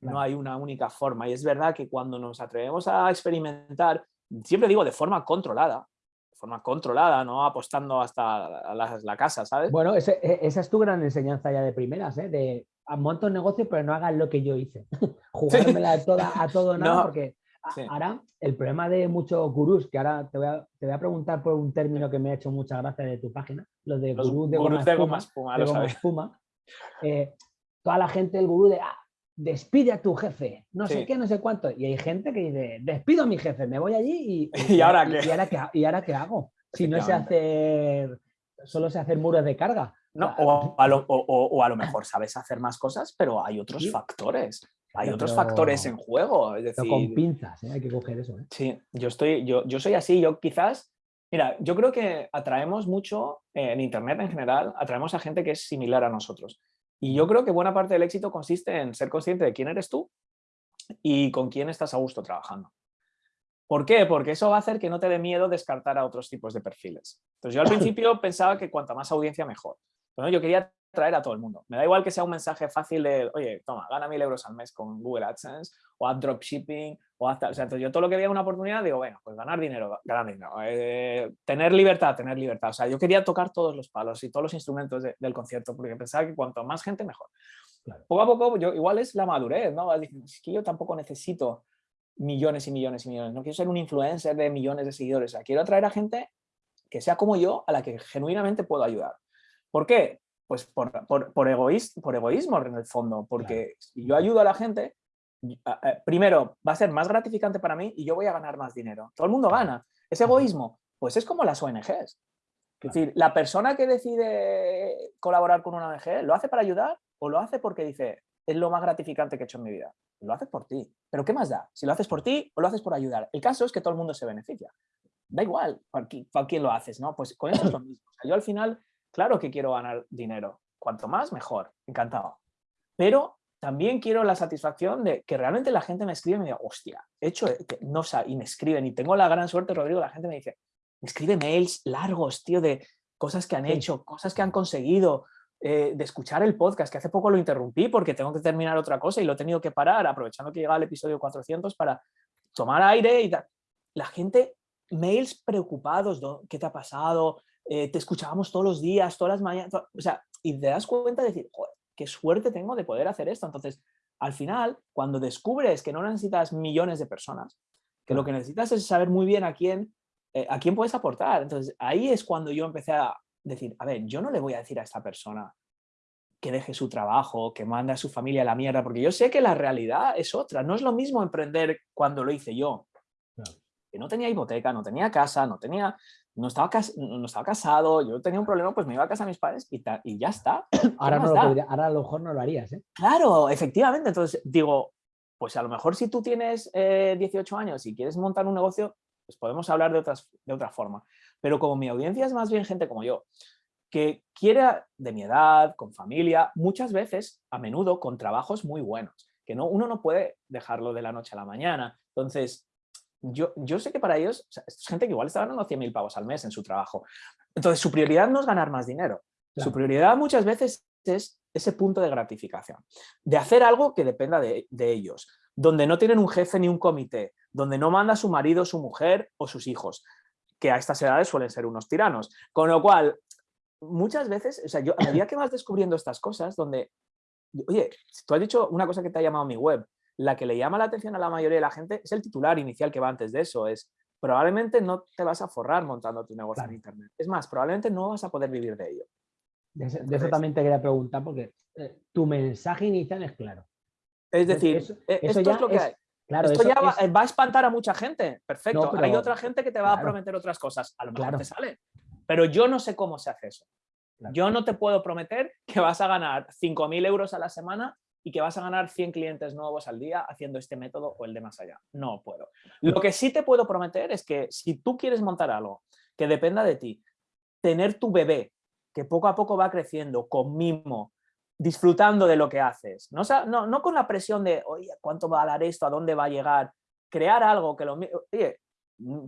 no hay una única forma y es verdad que cuando nos atrevemos a experimentar siempre digo de forma controlada, de forma controlada, no apostando hasta la, casa, ¿sabes? Bueno, e, esa es tu gran enseñanza ya de primeras, ¿eh? de monto un negocio pero no hagas lo que yo hice, jugármela toda, a todo nada, porque ahora el problema de muchos gurús, que ahora te voy, a, te voy, a, preguntar por un término que me ha hecho mucha gracia de tu página, los de gurús de, goma, espuma, eh, toda la gente, el gurú de, ah, despide a tu jefe, no sé qué, no sé cuánto. Y hay gente que dice, despido a mi jefe, me voy allí y, ¿Y, ahora, qué? ¿y, ahora, qué? hago? Si no sé hacer, solo sé hacer muros de carga. No, o, a lo, o, a lo, mejor sabes hacer más cosas, pero hay otros factores. Hay otros factores en juego. Es decir, con pinzas, ¿eh? hay que coger eso. ¿eh? Sí, yo, estoy, yo, yo soy así. Yo quizás, mira, yo creo que atraemos mucho eh, en Internet en general, atraemos a gente que es similar a nosotros. Y yo creo que buena parte del éxito consiste en ser consciente de quién eres tú y con quién estás a gusto trabajando. ¿Por qué? Porque eso va a hacer que no te dé miedo descartar a otros tipos de perfiles. Entonces yo al principio pensaba que cuanta más audiencia mejor. Pero yo quería traer a todo el mundo. Me da igual que sea un mensaje fácil de, oye, toma, gana mil euros al mes con Google AdSense o Add Dropshipping o hasta, o sea, yo todo lo que veía una oportunidad digo, bueno, pues ganar dinero, ganar dinero, eh, tener libertad, tener libertad. O sea, yo quería tocar todos los palos y todos los instrumentos del concierto porque pensaba que cuanto más gente mejor. Poco a poco, yo, igual es la madurez, ¿no? Es que yo tampoco necesito millones y millones y millones. No quiero ser un influencer de millones de seguidores. O sea, quiero atraer a gente que sea como yo, a la que genuinamente puedo ayudar. ¿Por qué? Pues por, por, por, egoísmo, en el fondo, porque si yo ayudo a la gente, primero va a ser más gratificante para mí y yo voy a ganar más dinero. Todo el mundo gana. Ese egoísmo, pues es como las ONGs. Es decir, la persona que decide colaborar con una ONG, ¿lo hace para ayudar o lo hace porque dice, es lo más gratificante que he hecho en mi vida? Lo haces por ti. Pero ¿qué más da? Si lo haces por ti o lo haces por ayudar. El caso es que todo el mundo se beneficia. Da igual para quién lo haces, ¿no? Pues con eso es lo mismo. yo al final Claro que quiero ganar dinero, cuanto más, mejor, encantado. Pero también quiero la satisfacción de que realmente la gente me escribe y me diga, hostia, hecho, no y me escriben, y tengo la gran suerte, Rodrigo, la gente me dice, me escribe mails largos, tío, de cosas que han hecho, cosas que han conseguido, eh, de escuchar el podcast, que hace poco lo interrumpí porque tengo que terminar otra cosa y lo he tenido que parar, aprovechando que llega el episodio 400 para tomar aire y La gente, mails preocupados, ¿qué te ha pasado? Eh, te escuchábamos todos los días, todas las mañanas, o sea, y te das cuenta de decir, joder, qué suerte tengo de poder hacer esto. Entonces, al final, cuando descubres que no necesitas millones de personas, que lo que necesitas es saber muy bien a quién, eh, a quién puedes aportar. Entonces, ahí es cuando yo empecé a decir, a ver, yo no le voy a decir a esta persona que deje su trabajo, que mande a su familia a la mierda, porque yo sé que la realidad es otra. No es lo mismo emprender cuando lo hice yo. Que no tenía hipoteca, no tenía casa, no tenía, no estaba, no estaba casado, yo tenía un problema, pues me iba a casa a mis padres y, y ya está. Ahora, no lo ahora a lo mejor no lo harías, ¿eh? Claro, efectivamente. Entonces digo, pues a lo mejor si tú tienes 18 eh, años y quieres montar un negocio, pues podemos hablar de, otras, de otra forma. Pero como mi audiencia es más bien gente como yo, que quiere de mi edad, con familia, muchas veces, a menudo, con trabajos muy buenos, que no, uno no puede dejarlo de la noche a la mañana. Entonces, yo, yo sé que para ellos, es gente que igual está ganando 100.000 pavos al mes en su trabajo. Entonces, su prioridad no es ganar más dinero. Su prioridad muchas veces es ese punto de gratificación, de hacer algo que dependa de, de ellos, donde no tienen un jefe ni un comité, donde no manda su marido, su mujer o sus hijos, que a estas edades suelen ser unos tiranos. Con lo cual, muchas veces, o sea, yo a medida que vas descubriendo estas cosas, donde, oye, tú has dicho una cosa que te ha llamado mi web, la que le llama la atención a la mayoría de la gente es el titular inicial que va antes de eso, es probablemente no te vas a forrar montando tu negocio en internet. Es más, probablemente no vas a poder vivir de ello. De eso, también te quería preguntar porque eh, tu mensaje inicial es claro. Es decir, eh, esto es lo que hay. Claro, Esto ya va, a espantar a mucha gente. Perfecto. Hay otra gente que te va a prometer otras cosas. A lo mejor te sale. Pero yo no sé cómo se hace eso. Yo no te puedo prometer que vas a ganar 5.000 euros a la semana y que vas a ganar 100 clientes nuevos al día haciendo este método o el de más allá. No puedo. Lo que sí te puedo prometer es que si tú quieres montar algo que dependa de ti, tener tu bebé que poco a poco va creciendo con mimo, disfrutando de lo que haces. No, no, con la presión de, oye, ¿cuánto va a dar esto? ¿A dónde va a llegar? Crear algo que lo... Oye,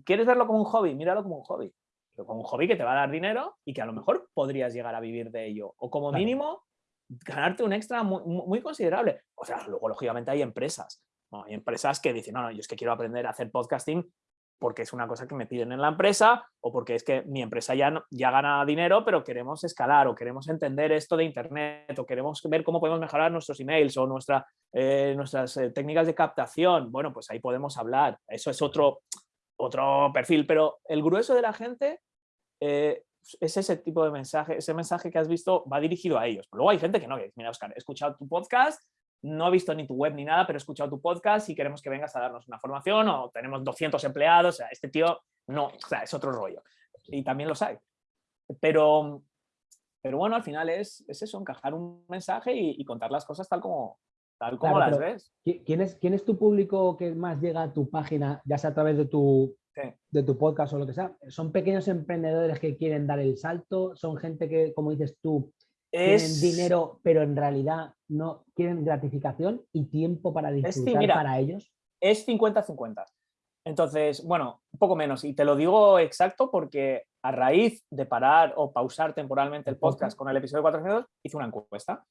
¿quieres verlo como un hobby? Míralo como un hobby. Pero como un hobby que te va a dar dinero y que a lo mejor podrías llegar a vivir de ello. O como mínimo, ganarte un extra muy, considerable. O sea, luego lógicamente hay empresas. Hay empresas que dicen, no, no, yo es que quiero aprender a hacer podcasting porque es una cosa que me piden en la empresa o porque es que mi empresa ya, ya gana dinero, pero queremos escalar o queremos entender esto de Internet o queremos ver cómo podemos mejorar nuestros emails o nuestra, eh, nuestras eh, técnicas de captación. Bueno, pues ahí podemos hablar. Eso es otro, otro perfil, pero el grueso de la gente eh, es ese tipo de mensaje, ese mensaje que has visto va dirigido a ellos. Luego hay gente que no, que mira, Oscar, he escuchado tu podcast no he visto ni tu web ni nada, pero he escuchado tu podcast y queremos que vengas a darnos una formación o tenemos 200 empleados, o sea, este tío no, o sea, es otro rollo. Y también los hay. Pero, pero bueno, al final es, es eso, encajar un mensaje y, contar las cosas tal como, tal como las ves. ¿quién es, ¿Quién es tu público que más llega a tu página, ya sea a través de tu, de tu podcast o lo que sea? ¿Son pequeños emprendedores que quieren dar el salto? ¿Son gente que, como dices tú, es... tienen dinero, pero en realidad no quieren gratificación y tiempo para disfrutar para ellos? Es 50-50. Entonces, bueno, un poco menos. Y te lo digo exacto porque a raíz de parar o pausar temporalmente el podcast con el episodio 402, hice una encuesta.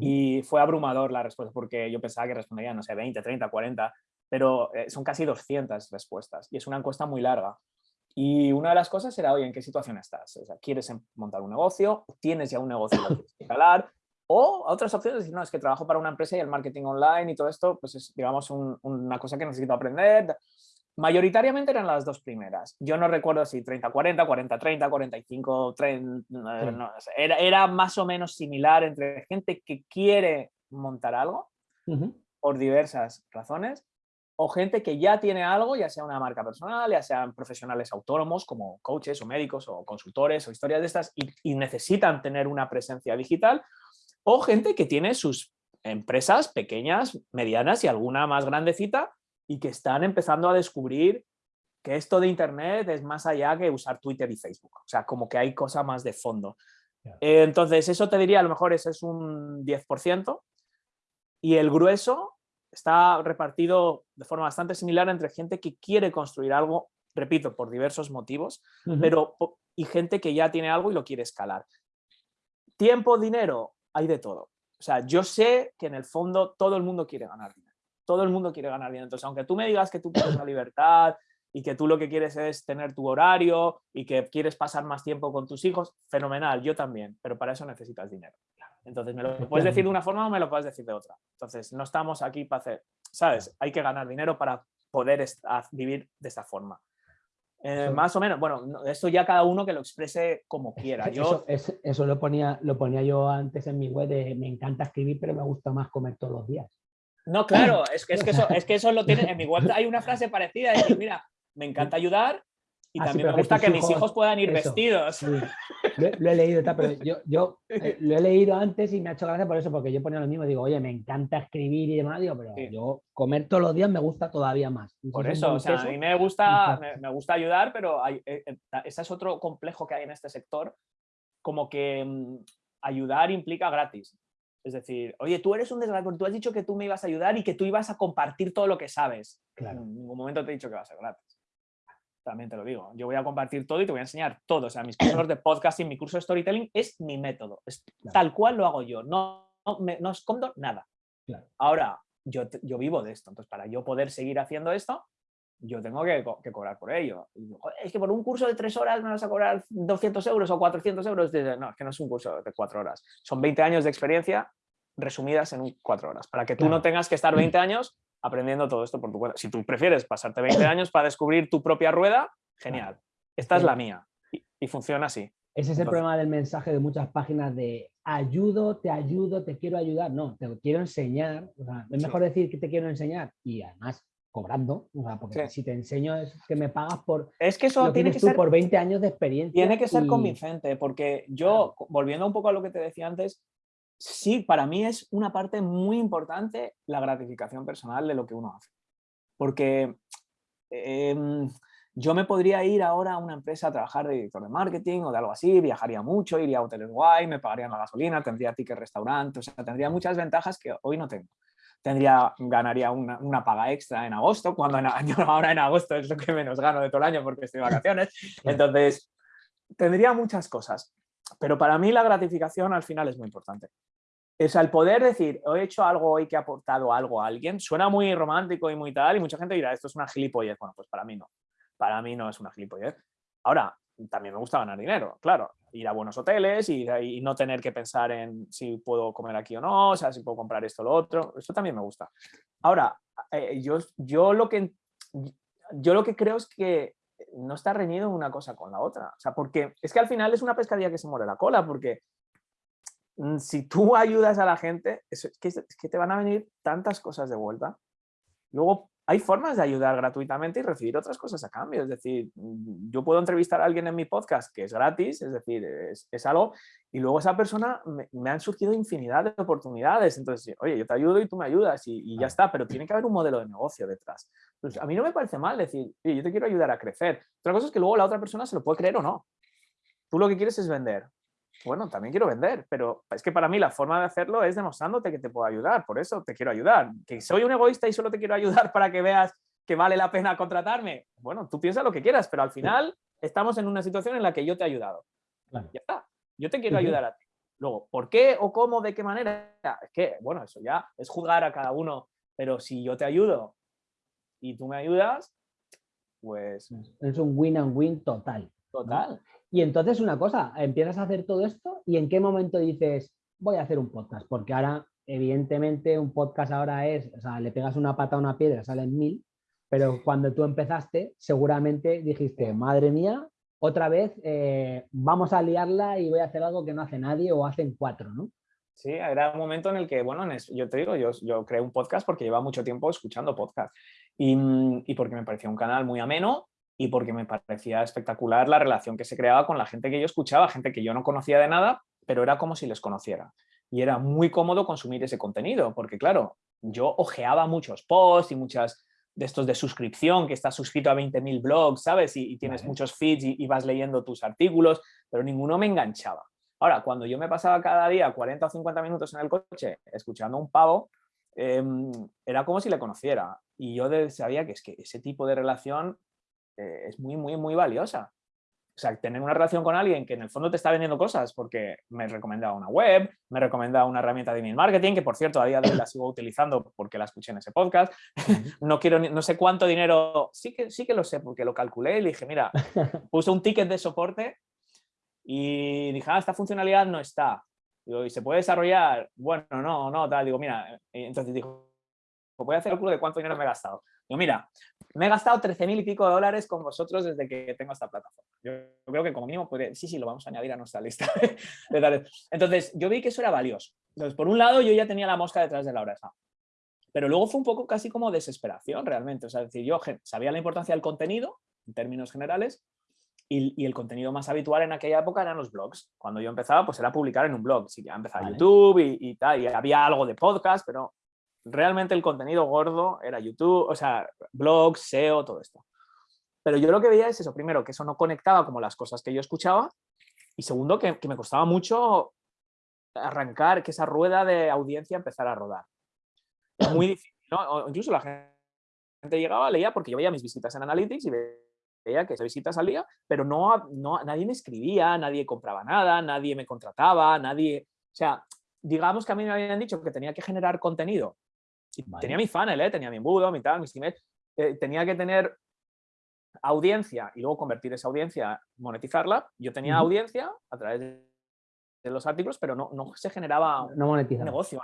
Y fue abrumador la respuesta porque yo pensaba que respondía, no sé, 20, 30, 40, pero eh, son casi 200 respuestas y es una encuesta muy larga. Y una de las cosas era, oye, ¿en qué situación estás? O sea, ¿Quieres em, montar un negocio? ¿Tienes ya un negocio que quieres escalar? O otras opciones, decir, no, es que trabajo para una empresa y el marketing online y todo esto, pues es, digamos, una cosa que necesito aprender. Mayoritariamente eran las dos primeras. Yo no recuerdo si 30-40, 40-30, 45-30, era, era, más o menos similar entre gente que quiere montar algo por diversas razones o gente que ya tiene algo, ya sea una marca personal, ya sean profesionales autónomos como coaches o médicos o consultores o historias de estas y, necesitan tener una presencia digital, o gente que tiene sus empresas pequeñas, medianas y alguna más grandecita y que están empezando a descubrir que esto de Internet es más allá que usar Twitter y Facebook. O sea, como que hay cosa más de fondo. Entonces, eso te diría, a lo mejor ese es un 10%. Y el grueso está repartido de forma bastante similar entre gente que quiere construir algo, repito, por diversos motivos, pero y gente que ya tiene algo y lo quiere escalar. Tiempo, dinero, hay de todo. O sea, yo sé que en el fondo todo el mundo quiere ganar dinero. Todo el mundo quiere ganar dinero. Entonces, aunque tú me digas que tú quieres la libertad y que tú lo que quieres es tener tu horario y que quieres pasar más tiempo con tus hijos, fenomenal, yo también, pero para eso necesitas dinero. Entonces, me lo puedes decir de una forma o me lo puedes decir de otra. Entonces, no estamos aquí para hacer, ¿sabes? Hay que ganar dinero para poder vivir de esta forma. Eh, más o menos, bueno, esto ya cada uno que lo exprese como quiera. Yo... Eso, eso, lo, ponía, lo ponía yo antes en mi web de me encanta escribir, pero me gusta más comer todos los días. No, claro, es, es, que, eso, es que eso lo tiene, en mi web hay una frase parecida, es decir, mira, me encanta ayudar y ah, también me gusta que, mis hijos puedan ir vestidos. Lo, he leído, pero yo, yo eh, lo he leído antes y me ha hecho gracia por eso, porque yo ponía lo mismo, digo, oye, me encanta escribir y demás, digo, pero yo comer todos los días me gusta todavía más. por eso, o sea, a mí me gusta, me, gusta ayudar, pero hay, eh, eh, ese es otro complejo que hay en este sector, como que mm, ayudar implica gratis. Es decir, oye, tú eres un desgraciado, tú has dicho que tú me ibas a ayudar y que tú ibas a compartir todo lo que sabes. Claro. En ningún momento te he dicho que va a ser gratis. También te lo digo. Yo voy a compartir todo y te voy a enseñar todo. O sea, mis cursos de podcasting, mi curso de storytelling es mi método. Es Tal cual lo hago yo. No, no, escondo nada. Ahora, yo, yo vivo de esto. Entonces, para yo poder seguir haciendo esto, yo tengo que, cobrar por ello. es que por un curso de tres horas me vas a cobrar 200 euros o 400 euros. No, es que no es un curso de cuatro horas. Son 20 años de experiencia resumidas en cuatro horas, para que tú no tengas que estar 20 años aprendiendo todo esto por tu cuenta. Si tú prefieres pasarte 20 años para descubrir tu propia rueda, genial. Esta es la mía y, funciona así. Ese es el problema del mensaje de muchas páginas de ayudo, te ayudo, te quiero ayudar. No, te quiero enseñar. es mejor decir que te quiero enseñar y además cobrando, porque si te enseño es que me pagas por es que eso tiene que ser por 20 años de experiencia. Tiene que ser convincente, porque yo, volviendo un poco a lo que te decía antes, sí, para mí es una parte muy importante la gratificación personal de lo que uno hace. Porque em, yo me podría ir ahora a una empresa a trabajar de director de marketing o de algo así, viajaría mucho, iría a hoteles guay, me pagarían la gasolina, tendría ticket restaurante, o sea, tendría muchas ventajas que hoy no tengo tendría, ganaría una, paga extra en agosto, cuando ahora en agosto es lo que menos gano de todo el año porque estoy de vacaciones. Entonces, tendría muchas cosas. Pero para mí la gratificación al final es muy importante. O sea, el poder decir, he hecho algo hoy que ha aportado algo a alguien, suena muy romántico y muy tal, y mucha gente dirá, esto es una gilipollez. Bueno, pues para mí no. Para mí no es una gilipollez. Ahora, también me gusta ganar dinero, claro. Ir a buenos hoteles y, y, no tener que pensar en si puedo comer aquí o no, o sea, si puedo comprar esto o lo otro. Eso también me gusta. Ahora, eh, yo, yo, lo que, yo lo que creo es que no está reñido una cosa con la otra. O sea, porque es que al final es una pescadilla que se muere la cola, porque mm, si tú ayudas a la gente, es que, es que te van a venir tantas cosas de vuelta. Luego hay formas de ayudar gratuitamente y recibir otras cosas a cambio. Es decir, mm, yo puedo entrevistar a alguien en mi podcast que es gratis, es decir, es, algo, y luego esa persona me, han surgido infinidad de oportunidades. Entonces, oye, yo te ayudo y tú me ayudas y, ya está, pero tiene que haber un modelo de negocio detrás. Pues a mí no me parece mal decir, yo te quiero ayudar a crecer. Otra cosa es que luego la otra persona se lo puede creer o no. Tú lo que quieres es vender bueno, también quiero vender, pero es que para mí la forma de hacerlo es demostrándote que te puedo ayudar, por eso te quiero ayudar. Que soy un egoísta y solo te quiero ayudar para que veas que vale la pena contratarme. Bueno, tú piensas lo que quieras, pero al final estamos en una situación en la que yo te he ayudado. Ya está, yo te quiero ayudar a ti. Luego, ¿por qué o cómo, de qué manera? Es que, bueno, eso ya es juzgar a cada uno, pero si yo te ayudo y tú me ayudas, pues... Es un win and win total. Total. Y entonces una cosa, empiezas a hacer todo esto y en qué momento dices, voy a hacer un podcast, porque ahora, evidentemente, un podcast ahora es, o sea, le pegas una pata a una piedra, salen mil, pero cuando tú empezaste, seguramente dijiste, madre mía, otra vez eh, vamos a liarla y voy a hacer algo que no hace nadie o hacen cuatro, ¿no? Sí, era un momento en el que, bueno, yo te digo, yo, yo creé un podcast porque lleva mucho tiempo escuchando podcast y, y porque me parecía un canal muy ameno y porque me parecía espectacular la relación que se creaba con la gente que yo escuchaba, gente que yo no conocía de nada, pero era como si les conociera. Y era muy cómodo consumir ese contenido, porque claro, yo ojeaba muchos posts y muchas de estos de suscripción, que estás suscrito a 20.000 blogs, ¿sabes? Y, tienes muchos feeds y, vas leyendo tus artículos, pero ninguno me enganchaba. Ahora, cuando yo me pasaba cada día 40 o 50 minutos en el coche escuchando un pavo, em, era como si le conociera. Y yo sabía que es que ese tipo de relación eh, es muy, muy, muy valiosa. O sea, tener una relación con alguien que en el fondo te está vendiendo cosas porque me recomendaba una web, me recomendaba una herramienta de email marketing, que por cierto a día de hoy la sigo utilizando porque la escuché en ese podcast. No quiero, no sé cuánto dinero, sí que, sí que lo sé porque lo calculé y le dije, mira, puse un ticket de soporte y dije, ah, esta funcionalidad no está. Digo, ¿y se puede desarrollar? Bueno, no, no, tal. Digo, mira, entonces dijo, voy a hacer el cálculo de cuánto dinero me he gastado. Digo, mira, me he gastado 13 mil y pico de dólares con vosotros desde que tengo esta plataforma. Yo, creo que como mínimo podría, sí, sí, lo vamos a añadir a nuestra lista. Entonces, yo vi que eso era valioso. Entonces, por un lado, yo ya tenía la mosca detrás de la oreja. Pero luego fue un poco casi como desesperación realmente. O sea, decir, yo sabía la importancia del contenido, en términos generales, y, el contenido más habitual en aquella época eran los blogs. Cuando yo empezaba, pues era publicar en un blog. Sí, ya empezaba YouTube y, y, tal, y había algo de podcast, pero realmente el contenido gordo era YouTube, o sea, blogs, SEO, todo esto. Pero yo lo que veía es eso, primero, que eso no conectaba como las cosas que yo escuchaba, y segundo, que, me costaba mucho arrancar, que esa rueda de audiencia empezara a rodar. Muy difícil, ¿no? incluso la gente llegaba, leía, porque yo veía mis visitas en Analytics y veía que esas visitas salía, pero no, no, nadie me escribía, nadie compraba nada, nadie me contrataba, nadie... O sea, digamos que a mí me habían dicho que tenía que generar contenido Tenía mi funnel, ¿eh? tenía mi embudo, mi tal, mis emails. Eh, tenía que tener audiencia y luego convertir esa audiencia, monetizarla. Yo tenía audiencia a través de los artículos, pero no, no se generaba no un negocio.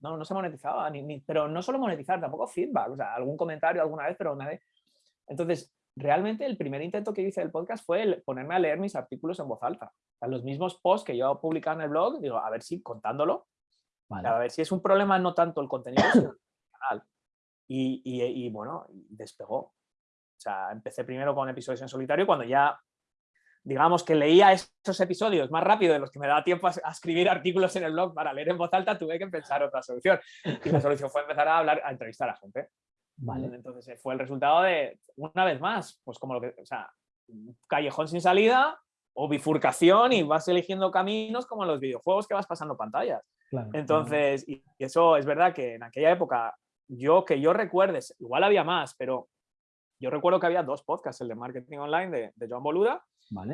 No, no se monetizaba, ni, pero no solo monetizar, tampoco feedback, o sea, algún comentario alguna vez, pero nadie. Entonces, realmente el primer intento que hice del podcast fue ponerme a leer mis artículos en voz alta. los mismos posts que yo publicaba en el blog, digo, a ver si contándolo, a ver si es un problema no tanto el contenido, sino y, bueno, despegó. O sea, empecé primero con episodios en solitario cuando ya, digamos que leía esos episodios más rápido de los que me daba tiempo a, escribir artículos en el blog para leer en voz alta, tuve que pensar otra solución. Y la solución fue empezar a hablar, a entrevistar a gente. Vale. Entonces eh, fue el resultado de, una vez más, pues como lo que, o sea, callejón sin salida o bifurcación y vas eligiendo caminos como en los videojuegos que vas pasando pantallas. Entonces, y eso es verdad que en aquella época yo que yo recuerde, igual había más, pero yo recuerdo que había dos podcasts, el de Marketing Online de, de Joan Boluda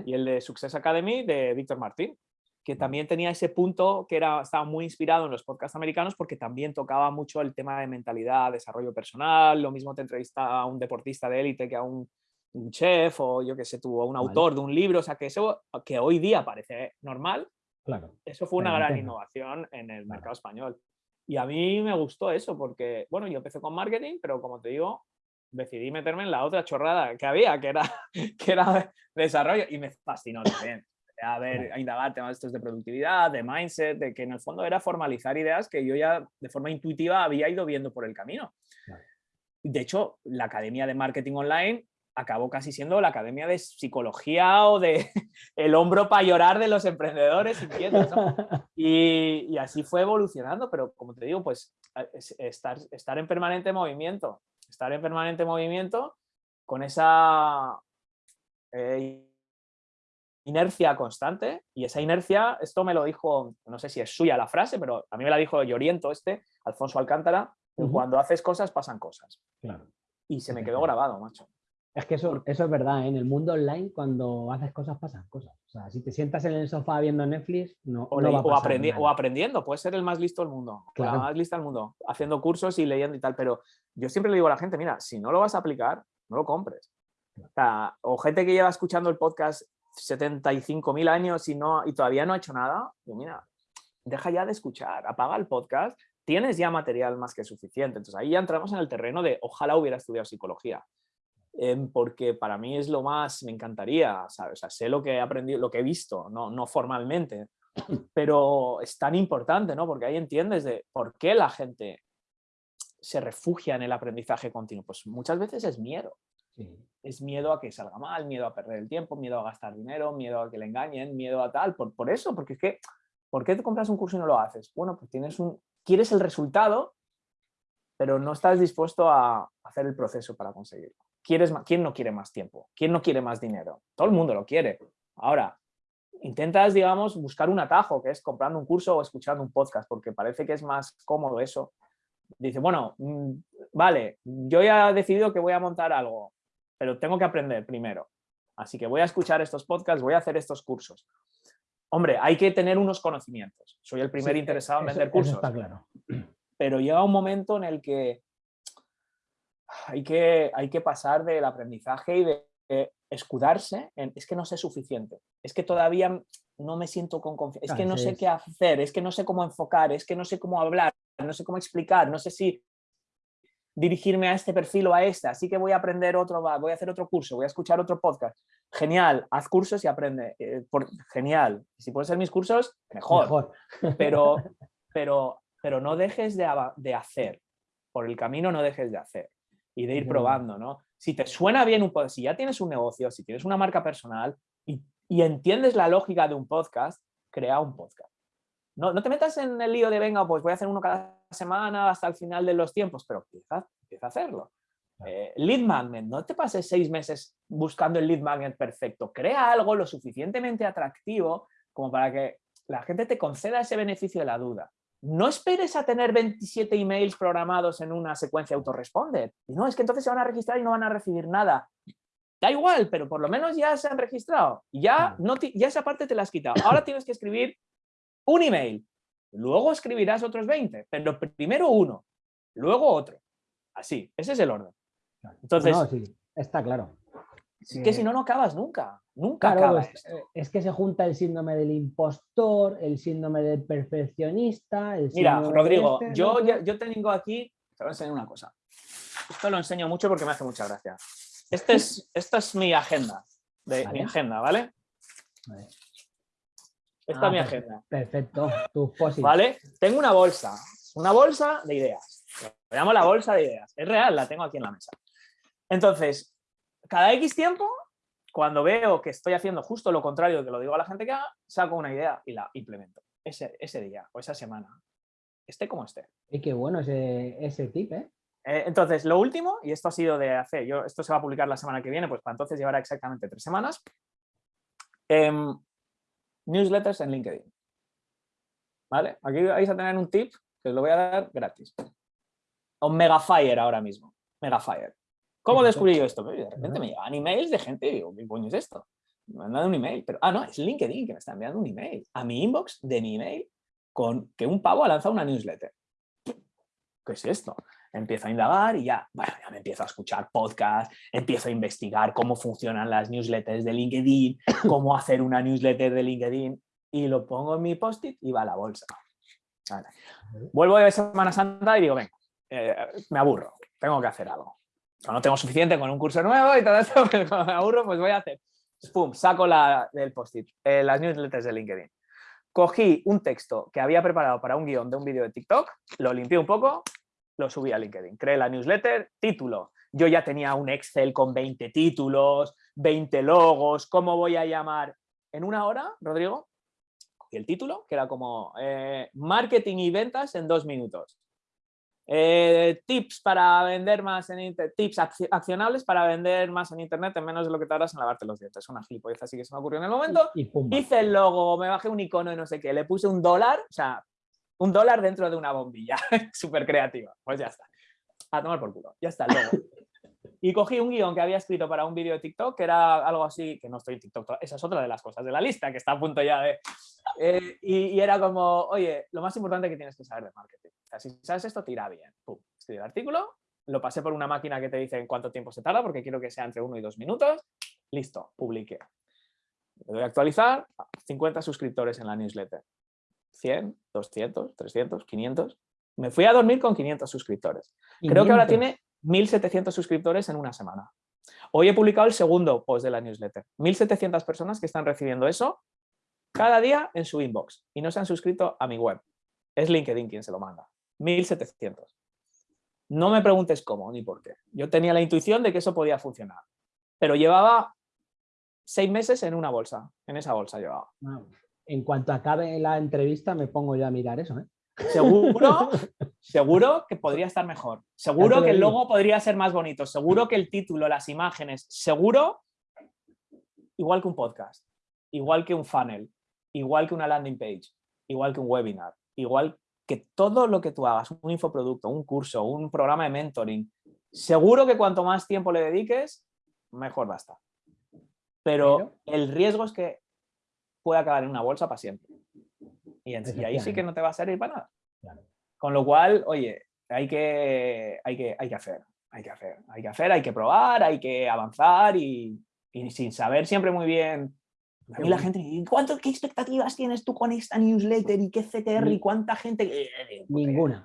y el de Success Academy de Víctor Martín, que también tenía ese punto que era, estaba muy inspirado en los podcasts americanos porque también tocaba mucho el tema de mentalidad, desarrollo personal, lo mismo te entrevista a un deportista de élite que a un, chef o yo que sé, tuvo un autor de un libro, o sea que eso que hoy día parece normal, claro. eso fue una gran innovación en el mercado español. Y a mí me gustó eso porque, bueno, yo empecé con marketing, pero como te digo, decidí meterme en la otra chorrada que había, que era, que era desarrollo, y me fascinó también. A ver, a indagar temas estos de productividad, de mindset, de que en el fondo era formalizar ideas que yo ya de forma intuitiva había ido viendo por el camino. De hecho, la Academia de Marketing Online acabó casi siendo la academia de psicología o de el hombro para llorar de los emprendedores inquietos. Y, y, así fue evolucionando, pero como te digo, pues estar, estar en permanente movimiento, estar en permanente movimiento con esa eh, inercia constante y esa inercia, esto me lo dijo, no sé si es suya la frase, pero a mí me la dijo Lloriento este, Alfonso Alcántara, cuando haces cosas pasan cosas. Y se me quedó grabado, macho. Es que eso, eso es verdad, ¿eh? en el mundo online cuando haces cosas pasan cosas. O sea, si te sientas en el sofá viendo Netflix, no, o, o, aprendiendo, puedes ser el más listo del mundo, la más lista del mundo, haciendo cursos y leyendo y tal, pero yo siempre le digo a la gente, mira, si no lo vas a aplicar, no lo compres. O, gente que lleva escuchando el podcast 75.000 años y, no, y todavía no ha hecho nada, yo mira, deja ya de escuchar, apaga el podcast, tienes ya material más que suficiente. Entonces ahí ya entramos en el terreno de ojalá hubiera estudiado psicología Porque para mí es lo más, me encantaría, ¿sabes? O sea, sé lo que he aprendido, lo que he visto, no, no formalmente, pero es tan importante, ¿no? Porque ahí entiendes de por qué la gente se refugia en el aprendizaje continuo. Pues muchas veces es miedo. Es miedo a que salga mal, miedo a perder el tiempo, miedo a gastar dinero, miedo a que le engañen, miedo a tal. Por, por eso, porque es que, ¿por qué te compras un curso y no lo haces? Bueno, pues tienes un, quieres el resultado, pero no estás dispuesto a hacer el proceso para conseguirlo. ¿Quién no quiere más tiempo? ¿Quién no quiere más dinero? Todo el mundo lo quiere. Ahora, intentas, digamos, buscar un atajo, que es comprando un curso o escuchando un podcast, porque parece que es más cómodo eso. Dice, bueno, mm, vale, yo ya he decidido que voy a montar algo, pero tengo que aprender primero. Así que voy a escuchar estos podcasts, voy a hacer estos cursos. Hombre, hay que tener unos conocimientos. Soy el primer interesado en vender cursos. está claro. Pero llega un momento en el que hay que, hay que pasar del aprendizaje y de, escudarse en, es que no sé suficiente, es que todavía no me siento con confianza, es que no sé qué hacer, es que no sé cómo enfocar, es que no sé cómo hablar, no sé cómo explicar, no sé si dirigirme a este perfil o a este, así que voy a aprender otro, voy a hacer otro curso, voy a escuchar otro podcast. Genial, haz cursos y aprende. Eh, por, genial, si pueden ser mis cursos, mejor. Pero, pero, pero no dejes de, de hacer, por el camino no dejes de hacer y de ir probando, ¿no? Si te suena bien un podcast, si ya tienes un negocio, si tienes una marca personal y, y entiendes la lógica de un podcast, crea un podcast. No, no, te metas en el lío de, venga, pues voy a hacer uno cada semana hasta el final de los tiempos, pero empieza, empieza a hacerlo. Eh, lead magnet, no te pases seis meses buscando el lead magnet perfecto. Crea algo lo suficientemente atractivo como para que la gente te conceda ese beneficio de la duda no esperes a tener 27 emails programados en una secuencia autoresponder. No, es que entonces se van a registrar y no van a recibir nada. Da igual, pero por lo menos ya se han registrado. Ya, no ya esa parte te la has quitado. Ahora tienes que escribir un email. Luego escribirás otros 20, pero primero uno, luego otro. Así, ese es el orden. Entonces, está claro. Es que si no, no acabas nunca. Nunca acabas. Eh, es, que se junta el síndrome del impostor, el síndrome del perfeccionista. Mira, Rodrigo, este, yo, yo tengo aquí, te voy a enseñar una cosa. Esto lo enseño mucho porque me hace mucha gracia. Este es, esta es mi agenda, de, mi agenda, ¿vale? Esta es mi ah, agenda. Perfecto, ¿Vale? Tengo una bolsa, una bolsa de ideas. Lo llamo la bolsa de ideas. Es real, la tengo aquí en la mesa. Entonces, cada X tiempo, cuando veo que estoy haciendo justo lo contrario de que lo digo a la gente que haga, saco una idea y la implemento. Ese, ese día o esa semana. Esté como esté. Y qué bueno ese, ese tip, ¿eh? ¿eh? Entonces, lo último, y esto ha sido de hace, yo, esto se va a publicar la semana que viene, pues para entonces llevará exactamente tres semanas. Em, newsletters en LinkedIn. ¿Vale? Aquí vais a tener un tip que os lo voy a dar gratis. Un Megafire ahora mismo. Megafire. ¿Cómo descubrí yo esto? Pues, de repente me llegan emails de gente y digo, ¿qué coño es esto? Me han dado un email, pero, ah, no, es LinkedIn que me está enviando un email a mi inbox de mi email con que un pavo ha lanzado una newsletter. ¿Qué es esto? Empiezo a indagar y ya, bueno, ya me empiezo a escuchar podcasts, empiezo a investigar cómo funcionan las newsletters de LinkedIn, cómo hacer una newsletter de LinkedIn y lo pongo en mi post-it y va a la bolsa. Vuelvo de Semana Santa y digo, venga, eh, me aburro, tengo que hacer algo no tengo suficiente con un curso nuevo y todo esto, pero cuando me aburro, pues voy a hacer. Pum, saco la, del post-it, eh, las newsletters de LinkedIn. Cogí un texto que había preparado para un guion de un vídeo de TikTok, lo limpié un poco, lo subí a LinkedIn. Creé la newsletter, título. Yo ya tenía un Excel con 20 títulos, 20 logos, ¿cómo voy a llamar? En una hora, Rodrigo, cogí el título, que era como eh, Marketing y ventas en dos minutos. Eh, tips para vender más en internet, tips accionables para vender más en internet en menos de lo que tardas en lavarte los dientes. Una gilipollez así que se me ocurrió en el momento. Hice el logo, me bajé un icono y no sé qué, le puse un dólar, o sea, un dólar dentro de una bombilla. Súper creativa. Pues ya está. A tomar por culo. Ya está el logo. Y cogí un guion que había escrito para un vídeo de TikTok, que era algo así, que no estoy en TikTok, esa es otra de las cosas de la lista, que está a punto ya de... Eh, y, era como, oye, lo más importante que tienes que saber de marketing. O sea, si sabes esto, te irá bien. Pum, escribí el artículo, lo pasé por una máquina que te dice en cuánto tiempo se tarda, porque quiero que sea entre uno y dos minutos. Listo, publiqué. Le doy a actualizar, 50 suscriptores en la newsletter. 100, 200, 300, 500. Me fui a dormir con 500 suscriptores. Creo que ahora tiene 1.700 suscriptores en una semana. Hoy he publicado el segundo post de la newsletter. 1.700 personas que están recibiendo eso cada día en su inbox y no se han suscrito a mi web. Es LinkedIn quien se lo manda. 1.700. No me preguntes cómo ni por qué. Yo tenía la intuición de que eso podía funcionar. Pero llevaba seis meses en una bolsa. En esa bolsa llevaba. En cuanto acabe la entrevista me pongo ya a mirar eso. ¿eh? Seguro, seguro que podría estar mejor. Seguro que el logo podría ser más bonito. Seguro que el título, las imágenes, seguro, igual que un podcast. igual que un funnel, igual que una landing page, igual que un webinar, igual que todo lo que tú hagas, un infoproducto, un curso, un programa de mentoring, seguro que cuanto más tiempo le dediques, mejor va a estar. Pero el riesgo es que puede acabar en una bolsa para siempre. Y, ahí sí que no te va a servir para nada. Con lo cual, oye, hay que, hay, que, hay que hacer, hay que hacer, hay que hacer, hay que probar, hay que avanzar y, y sin saber siempre muy bien a mí la gente, ¿cuánto, ¿qué expectativas tienes tú con esta newsletter y qué CTR y cuánta gente? Eh, eh, pues, Ninguna.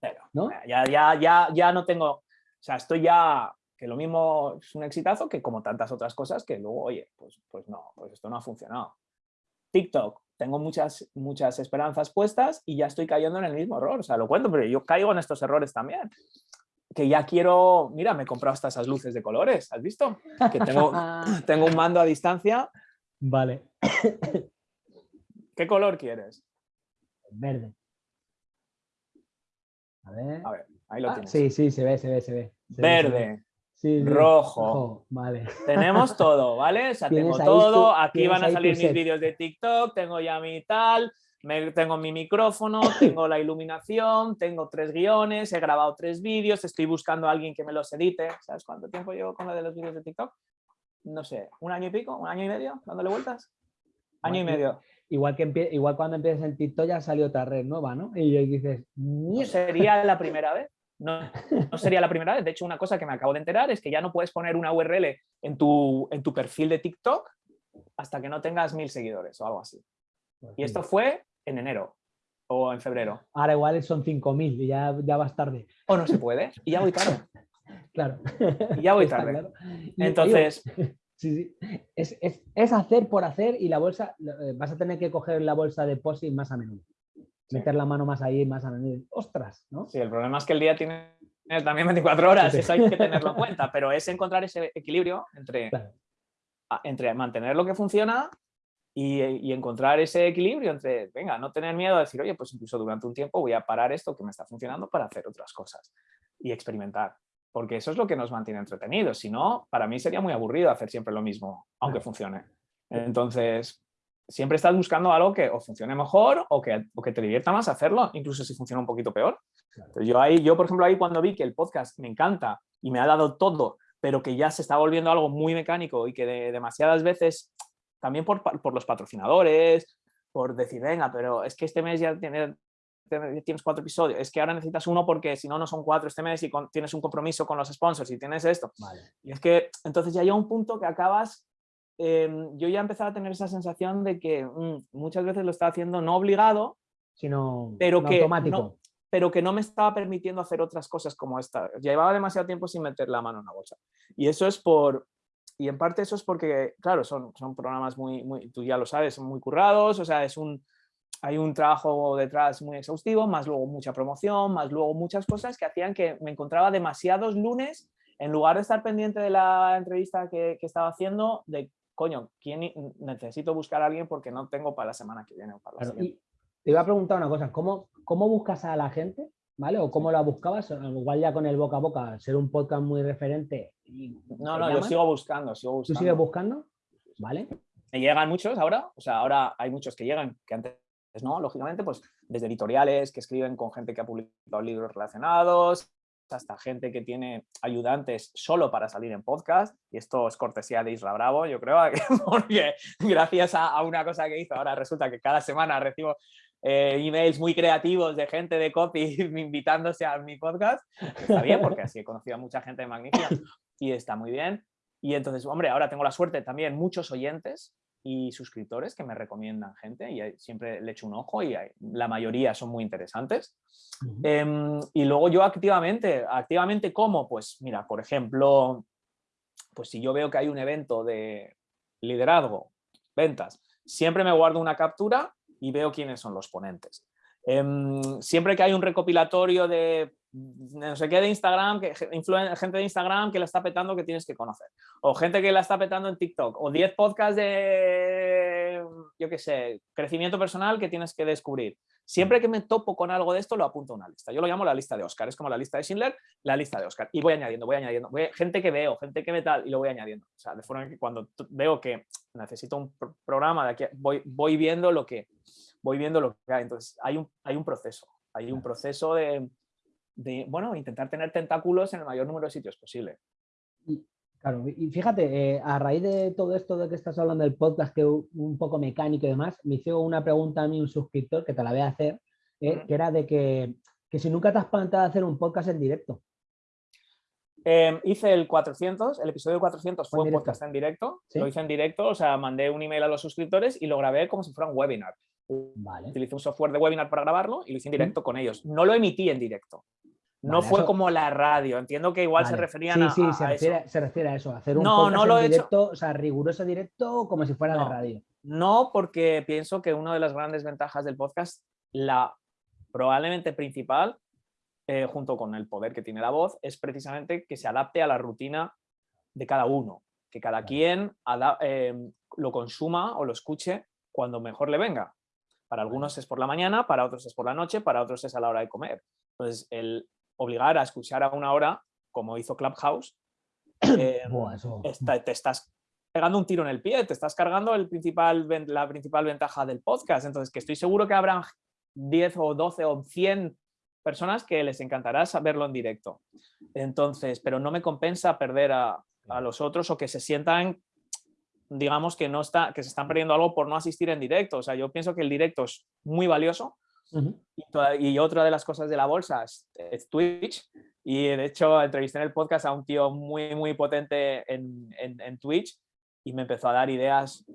Pero, ¿no? Ya, ya, ya, ya no tengo, o sea, estoy ya, que lo mismo es un exitazo que como tantas otras cosas que luego, oye, pues, pues no, pues esto no ha funcionado. TikTok, tengo muchas, muchas esperanzas puestas y ya estoy cayendo en el mismo error, o sea, lo cuento, pero yo caigo en estos errores también que ya quiero, mira, me he comprado hasta esas luces de colores, ¿has visto? Que tengo, tengo un mando a distancia Vale. ¿Qué color quieres? Verde. A ver. A ver, ahí lo ah, tienes. Sí, sí, se ve, se ve, se ve. Verde. Rojo. Vale. Tenemos todo, ¿vale? O sea, tengo todo. Aquí van a salir mis vídeos de TikTok, tengo ya mi tal, tengo mi micrófono, tengo la iluminación, tengo tres guiones, he grabado tres vídeos, estoy buscando a alguien que me los edite. ¿Sabes cuánto tiempo llevo con lo de los vídeos de TikTok? no sé, un año y pico, un año y medio, dándole vueltas. Año y medio. Igual, que igual cuando empiezas en TikTok ya salió otra red nueva, ¿no? Y dices, no sería la primera vez. No, no, sería la primera vez. De hecho, una cosa que me acabo de enterar es que ya no puedes poner una URL en tu, en tu perfil de TikTok hasta que no tengas mil seguidores o algo así. Pues y esto fue en enero o en febrero. Ahora igual son 5.000 y ya, ya vas tarde. O no se puede y ya voy tarde. Claro. Y ya voy tarde. Entonces... Sí, sí. Es, hacer por hacer y la bolsa, eh, vas a tener que coger la bolsa de POSIT más a menudo. Meter la mano más ahí, más a menudo. ¡Ostras! ¿no? Sí, el problema es que el día tiene también 24 horas, eso hay que tenerlo en cuenta, pero es encontrar ese equilibrio entre, entre mantener lo que funciona y, y, encontrar ese equilibrio entre, venga, no tener miedo a decir, oye, pues incluso durante un tiempo voy a parar esto que me está funcionando para hacer otras cosas y experimentar porque eso es lo que nos mantiene entretenidos. Si no, para mí sería muy aburrido hacer siempre lo mismo, aunque funcione. Entonces, siempre estás buscando algo que o funcione mejor o que, que te divierta más hacerlo, incluso si funciona un poquito peor. yo, ahí, yo, por ejemplo, ahí cuando vi que el podcast me encanta y me ha dado todo, pero que ya se está volviendo algo muy mecánico y que demasiadas veces, también por, por los patrocinadores, por decir, venga, pero es que este mes ya tiene, tienes cuatro episodios, es que ahora necesitas uno porque si no, no son cuatro este mes y tienes un compromiso con los sponsors y tienes esto. Y es que entonces ya hay un punto que acabas, em, yo ya empezaba a tener esa sensación de que mm, muchas veces lo estaba haciendo no obligado, sino pero que automático. No, pero que no me estaba permitiendo hacer otras cosas como esta. Llevaba demasiado tiempo sin meter la mano en la bolsa. Y eso es por, y en parte eso es porque, claro, son, son programas muy, muy, tú ya lo sabes, son muy currados, o sea, es un, hay un trabajo detrás muy exhaustivo, más luego mucha promoción, más luego muchas cosas que hacían que me encontraba demasiados lunes, en lugar de estar pendiente de la entrevista que, estaba haciendo, de, coño, ¿quién necesito buscar a alguien porque no tengo para la semana que viene o para la te iba a preguntar una cosa, ¿cómo, ¿cómo buscas a la gente? ¿Vale? ¿O cómo la buscabas? Igual ya con el boca a boca, ser un podcast muy referente. no, no, yo sigo buscando, sigo buscando. ¿Tú sigues buscando? ¿Vale? Me llegan muchos ahora, o sea, ahora hay muchos que llegan, que antes ¿no? Lógicamente, pues desde editoriales que escriben con gente que ha publicado libros relacionados, hasta gente que tiene ayudantes solo para salir en podcast, y esto es cortesía de Isra Bravo, yo creo, porque gracias a, una cosa que hizo, ahora resulta que cada semana recibo eh, emails muy creativos de gente de copy invitándose a mi podcast, está bien, porque así he conocido a mucha gente magnífica y está muy bien. Y entonces, hombre, ahora tengo la suerte también, muchos oyentes y suscriptores que me recomiendan gente y siempre le echo un ojo y la mayoría son muy interesantes. Em, y luego yo activamente, activamente ¿cómo? Pues mira, por ejemplo, pues si yo veo que hay un evento de liderazgo, ventas, siempre me guardo una captura y veo quiénes son los ponentes. Em, siempre que hay un recopilatorio de no sé qué de Instagram, que, gente de Instagram que la está petando que tienes que conocer. O gente que la está petando en TikTok. O 10 podcasts de, yo qué sé, crecimiento personal que tienes que descubrir. Siempre que me topo con algo de esto, lo apunto a una lista. Yo lo llamo la lista de Oscar. Es como la lista de Schindler, la lista de Oscar. Y voy añadiendo, voy añadiendo. gente que veo, gente que me tal, y lo voy añadiendo. O sea, de forma que cuando veo que necesito un programa, de aquí, voy, voy viendo lo que voy viendo lo que hay. Entonces, hay un, hay un proceso. Hay un proceso de, de, bueno, intentar tener tentáculos en el mayor número de sitios posible. Claro, y fíjate, eh, a raíz de todo esto de que estás hablando del podcast, que un poco mecánico y demás, me hizo una pregunta a mí un suscriptor, que te la voy a hacer, eh, que era de que, que, si nunca te has planteado hacer un podcast en directo. Em, hice el 400, el episodio 400 fue un podcast en directo, lo hice en directo, o sea, mandé un email a los suscriptores y lo grabé como si fuera un webinar. Vale. Utilicé un software de webinar para grabarlo y lo hice en directo con ellos. No lo emití en directo. No fue como la radio, entiendo que igual se referían a, sí, se, refiere, se refiere a eso, hacer un no, no lo directo, o sea, riguroso directo como si fuera de radio. No, porque pienso que una de las grandes ventajas del podcast, la probablemente principal, eh, junto con el poder que tiene la voz, es precisamente que se adapte a la rutina de cada uno, que cada quien eh, lo consuma o lo escuche cuando mejor le venga. Para algunos es por la mañana, para otros es por la noche, para otros es a la hora de comer. Entonces, el, obligar a escuchar a una hora, como hizo Clubhouse, eh, te estás pegando un tiro en el pie, te estás cargando el principal, la principal ventaja del podcast. Entonces, que estoy seguro que habrán 10 o 12 o 100 personas que les encantará saberlo en directo. Entonces, pero no me compensa perder a, a los otros o que se sientan digamos que no está que se están perdiendo algo por no asistir en directo. O sea, yo pienso que el directo es muy valioso, y, otra de las cosas de la bolsa es, Twitch. Y de hecho entrevisté en el podcast a un tío muy, muy potente en, en, Twitch y me empezó a dar ideas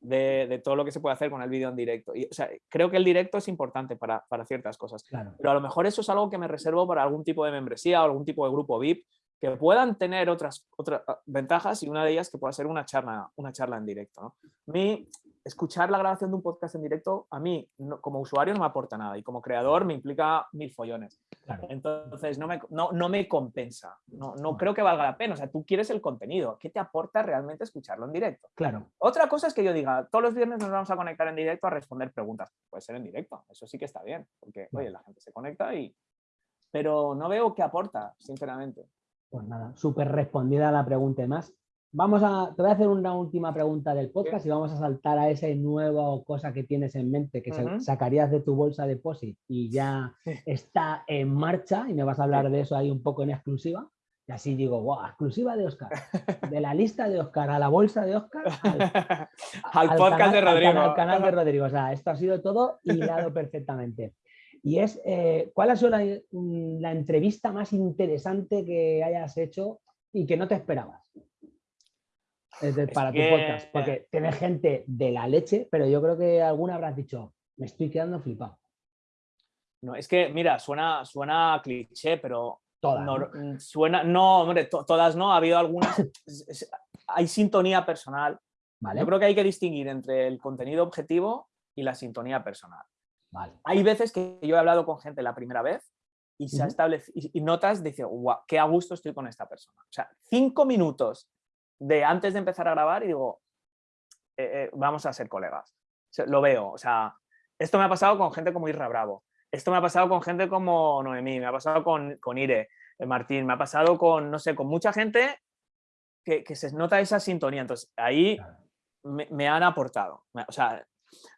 de, de, todo lo que se puede hacer con el vídeo en directo. Y, o sea, creo que el directo es importante para, para ciertas cosas. Pero a lo mejor eso es algo que me reservo para algún tipo de membresía o algún tipo de grupo VIP que puedan tener otras, otras ventajas y una de ellas que pueda ser una charla, una charla en directo. ¿no? A mí, escuchar la grabación de un podcast en directo, a mí como usuario no me aporta nada y como creador me implica mil follones. Entonces no me, no, no me compensa, no, no, creo que valga la pena. O sea, tú quieres el contenido, ¿qué te aporta realmente escucharlo en directo? Claro. Otra cosa es que yo diga, todos los viernes nos vamos a conectar en directo a responder preguntas. Puede ser en directo, eso sí que está bien, porque oye, la gente se conecta y... Pero no veo qué aporta, sinceramente. Pues nada, súper respondida la pregunta. Más, vamos a, te voy a hacer una última pregunta del podcast y vamos a saltar a esa nueva cosa que tienes en mente, que sacarías de tu bolsa de POSIT y ya está en marcha y me vas a hablar de eso ahí un poco en exclusiva. Y así digo, wow, exclusiva de Oscar. De la lista de Oscar a la bolsa de Oscar al, podcast de Rodrigo. Al canal, de Rodrigo. O sea, esto ha sido todo hilado perfectamente y es eh, cuál ha sido la, entrevista más interesante que hayas hecho y que no te esperabas para tu podcast, porque tienes gente de la leche, pero yo creo que alguna habrás dicho, me estoy quedando flipado. No, es que, mira, suena, suena cliché, pero todas, no, mm, suena, no, hombre, todas no, ha habido algunas, hay sintonía personal. Yo creo que hay que distinguir entre el contenido objetivo y la sintonía personal. Hay veces que yo he hablado con gente la primera vez y, se y, notas, dice, guau, qué a gusto estoy con esta persona. O sea, cinco minutos de antes de empezar a grabar y digo, eh, eh, vamos a ser colegas. lo veo, o sea, esto me ha pasado con gente como Irra Bravo, esto me ha pasado con gente como Noemí, me ha pasado con, con Ire, eh, Martín, me ha pasado con, no sé, con mucha gente que, se nota esa sintonía. Entonces, ahí me, me, han aportado. O sea,